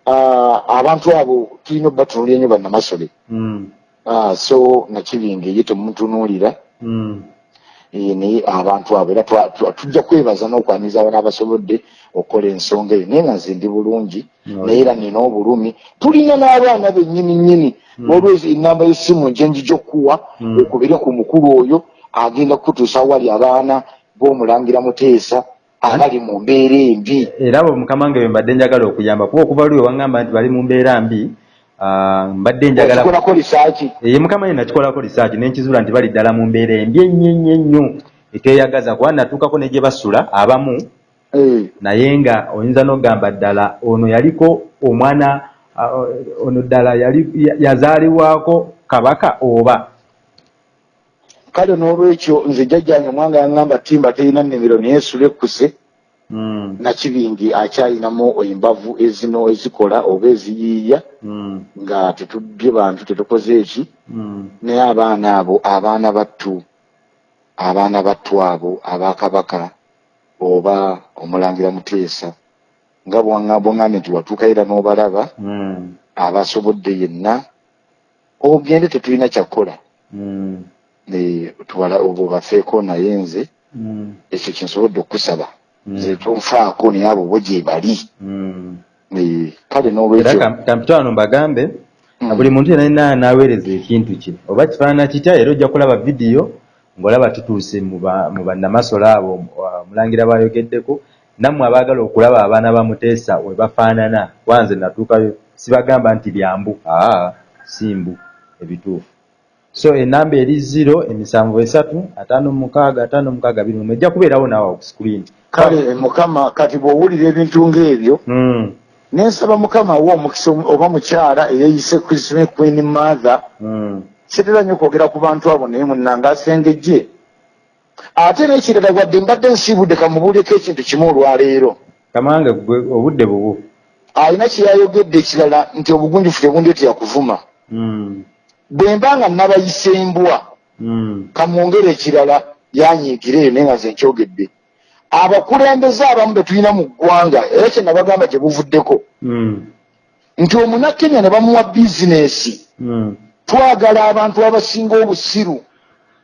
uh, abantu abo tulina obatunulira nnyo bannamasole mm. uh, so nakibinga ye temutunuulira mm. e, naye abantu abo era tujja kwebaza n'okwaniza abana abasobodde okukola ensonga eyo naye nga nze ndi bulungi naye era nina obulumi. Tulina n'abaana bennyini nnyini mm. olwezi enamba y'essimu njenjija okuwa mm. okubire ku mukulu oyo agenda kukutuusa wali abaana b'omulangira muteesa abali mu mbeera embi. Era abo mukama nge bwe mbadde njagala okuyamba kuba okuva lwe waŋŋamba nti bali mu mbeera mbi mbadde njagalakolako lisaaki ye mukama ye nakikolako lisaaki nenkizuula nti bali ddala mu mbeera embi ennyo ennyo ennyo eteyagaza kuba natuukako ne gye basula abamu naye nga oyinza n'okugamba ddala ono yaliko omwana ono ddala yazaalibwako kabaka oba kale n'olwekyo nze jjajjange omwanga yaŋŋamba timba terina nnimiro naye sulekkuse Mm. nakibingi akyalinamu embavu ezino ezikola oba eziyiiya Mm. nga tetubye bantu tetukoze eki Mm. naye abaana abo abaana battu abaana battu abo abakabaka oba omulangira muteesa nga bwangambye nti watuuka era n'obalaba Mm. abasobodde yenna ogende tetulina kyakukola Mm. Tuwala obwo bafeeko naye nze Mm. ekyo kyensobodde okusaba Mm. nze tonfaako naye abo bo gye bali kale era n'olwekyo kam- kampita wano mbagambe buli muntu yena anaweereza ekintu kye oba kifaanana kitya era ojja kulaba vidiyo ng'olaba tutuuse mu ba- mu bannamasola abo wa- mulangira bayogeddeko nammwe abaagala okulaba abaana ba muteesa we bafaanana. Wanze natuukayo sibagamba nti byambu. Aa simbu ebituufu. So enamba eri ziro emisanvu esatu ataano mukaaga ataano mukaaga biri mwe ejja kubeerawo naawe ku screen. Kale mukama kati bw'owulira ebintu ng'ebyo Mm, nensaba mukama wa omukisa omu- oba mukyala eyeyise krisme queen mother mm, sitera nnyo kwogera ku bantu abo naye munanga asengejje. Ate n'ekirala wadde mbadde nsiibudde kamubuuleko ekintu kimu olwaleero. Kamange gwe obudde bubu. Alina kyeyayogedde ekirala nti obugunjufu tebundeetera kuvuma Mm, bwe mba nga nabayisembwa mm, kamwongere ekirala yanyiigire eyo naye nga nze nkyogedde. Abakulembeze abamu be tulina mu ggwanga era kye nabagamba gye buvuddeko. Mm, nti omunakenya ne bamuwa bizinesi. Twagala abantu abasinga obusiru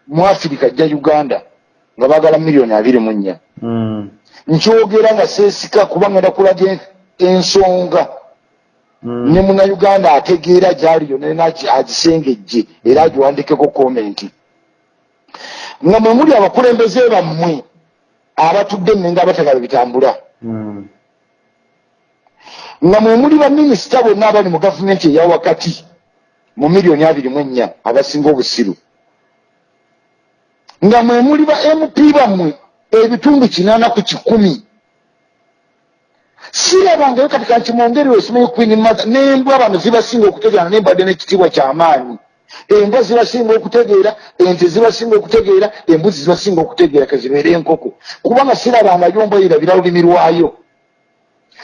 mu afirika ajja uganda nga baagala miliyoni abiri mu nnya. Mm, nkyogera nga seesika kuba ngenda kulaga en- ensonga. Mm. ne munauganda ategeera gyaliyo agisengejje era agiwandikeko komenti nga mwe muli abakulembeze bammwe abatudde ennenga abatagala bitambula. Mm, nga mwe muli baminisita bonna abali mu gavumenti eya wakati mu miliyoni abiri mu ennya abasinga obusiru. Nga mwe muli ba mp bammwe ebitundu kinaana ku kikumi. Sirabangayo kati kankimwongere osimaye queen mother n'embwa bano zibasinga okutegeera nembadde n'ekitiibwa kyamaanyi embwa zibasinga okutegeera ente zibasinga okutegeera embuzi zibasinga okutegeera kezibeere enkoko. Kubanga sirabangayo mbwa erabira lulimi lwayo.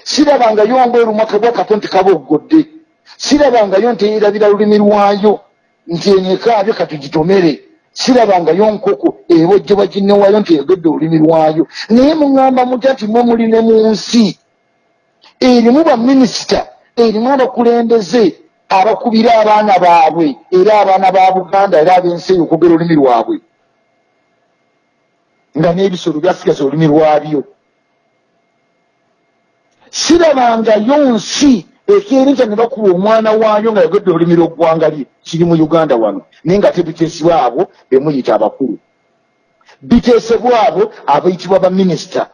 Sirabangayo mbwa erumwa kabwa kato nti kaba oggodde sirabangayo nti erabira lulimi lwayo nti enyekaabyo katugitomere sirabangayo nkoko ebojjebwa ginnewayo nti egedde olulimi lwayo. Naye muŋŋamba mutya nti mwe muli ne mu nsi erimu baminisita erimu abakulembeze abakubira abaana baabwe era abaana ba buganda era ab'ensi eyo okwogera olulimi lwabwe nga n'ebisolo byasigaza olulimi lwabyo. Sirabangayo nsi ekyerinca ne bakuba omwana waayo nga yagedde olulimi lw'eggwanga lye kiri mu uganda wano naye nga tebiteesebwa abo bemuyita abakulu. Biteesebwa abo abayitibwa baminisita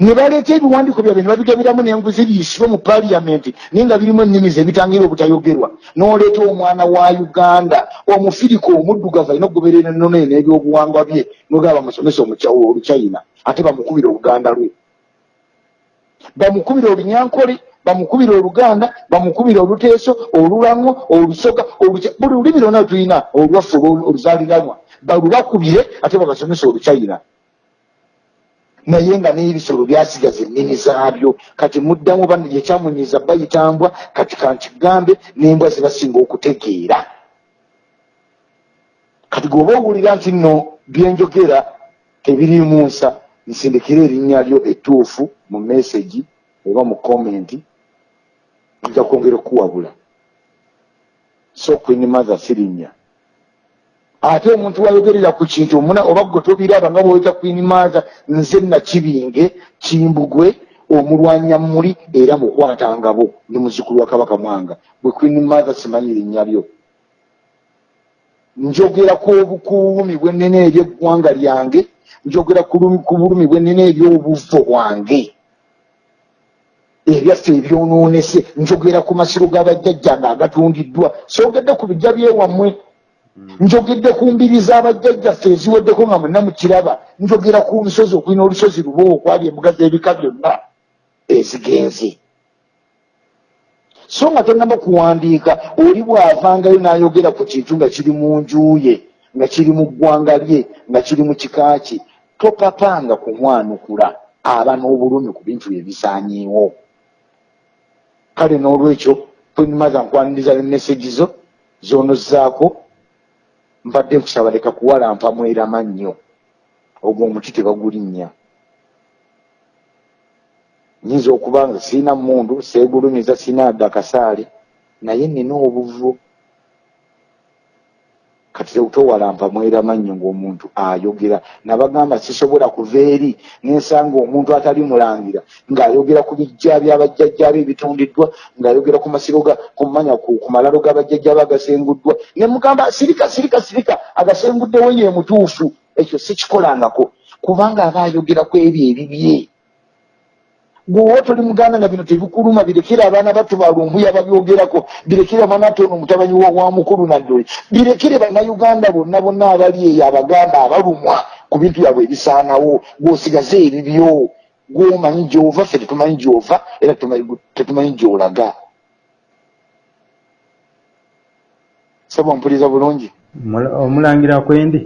ne baleeta ebiwandiiko byabwe ne babigabiramu n'enguzi biyisibwe mu paliyamenti naye nga birimu ennimi ze bitangira obutayogerwa. N'oleeta omwana wa uganda omufirika omuddugavu alina okugoberera ennono ye n'ebyobuwangwa bye nogaba bamusomesa oluchina ate bamukubira oluganda lwe. Bamukubira olunyankole bamukubira oluganda bamukubira oluteeso olulango olusoga buli lulimi lwonna tulina olwaffe oluzaaliranwa balubakubire ate babasomesa oluchina. Naye nga n'ebisolo byasigaza ennimi zaabyo kati muddamu bano gyekyamunyiza bayitambwa kati kankigambe n'embwa zibasinga okutegeera. Kati gweoba owulira nti nno byenjogera tebirimu nsa nsindikira erinnya lyo ettuufu mu mesagi oba mu komenti nja kwongera okuwabula so queen mother sirinnya. Ate omuntu wayogerera ku kintu omuna oba gwe tobiraba nga bwoweta queen mother nze nakibinge kimbugwe omulwanya muli era mukwatangabo ndi muzikulu wa kabaka mwanga. Bwe queen mother simanyi linnya lyo. Njogera ku obukuumi bwennene ery'eggwanga lyange njogera ku lumi- ku bulumi bwennene ery'obuvo bwange ebyaffe ebyonoonese njogera ku masiro g'abajjajja nga agatundiddwa. Soogedde ku bijja byewammwe njogedde ku mbiri z'abajjajjaffe eziweddeko nga mwenna mukiraba njogera ku nsozi okulina olusozi lubo okwali embuga z'ebika byonna ezigenze. So nga tonnaba kuwandiika oli bw'avangayo n'ayogera ku kintu nga kiri mu nju ye nga kiri mu ggwanga lye nga kiri mu kika kye topapanga kumwanukula aba n'obulumi ku bintu bye bisaanyiiwo kale n'olwekyo kwenimaza nkwaniriza emesegi zo zonozzaako mbadde nkusaba leka kuwalampa mwerama nnyo ogwo omuti tebagulinnya. Nyinza okuba nga siina mundu seegulumiza siina adde akasaale naye nina obuvu kati towalampa mwerama nnyo ng'omuntu ayogera. Nabagamba sisobola kuva eri nensanga omuntu atali mulangira ng'ayogera ku bijja byabajjajjaba ebitundiddwa ng'ayogera ku masiro kumanya ku malalo g'abajjajjaba agasenguddwa ne mugamba sirika sirika sirika agasenguddewo ye mutuufu. Ekyo sikikolangako kubanga aba ayogera ku ebyo ebibye gweowa toli muganda nga bino tebikuluma birekere abaana battu balumbuya babyogerako birekere manatono omutabanyi wa mukulu naddole birekere bannayuganda bonna bonna abali eyo abaganda abalumwa ku bintu byabwe ebisaanawo. Gwosigaze ebibyo gwomanyi gyova ffe tetumanyi gyova era tetumanyi gyolaga. Saba mpuliriza bulungi? Omulangira kwendi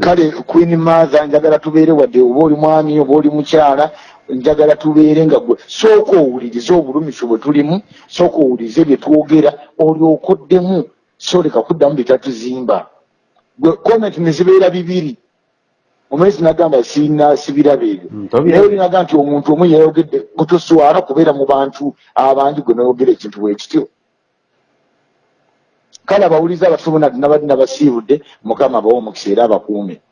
kale queen mother njagala tubeere wadde oba oli mwami oba oli mukyala njagala tubeere nga gwe sooka owulirize obulumiso bwe tulimu sooka owulirize bye twogera olyokoddemu soleka kuddamu byetatuzimba gwe comment nezibeera bibiri. Omwezi nagamba sina sibiraba ebyo. Naye olinaga nti omuntu omu yayogedde gutoswala kubeera mu bantu abangi gwe noyogera ekintu bwekityo kale abawuliza bona nabadde nabasiibudde mukama abawe omukisa era abakuume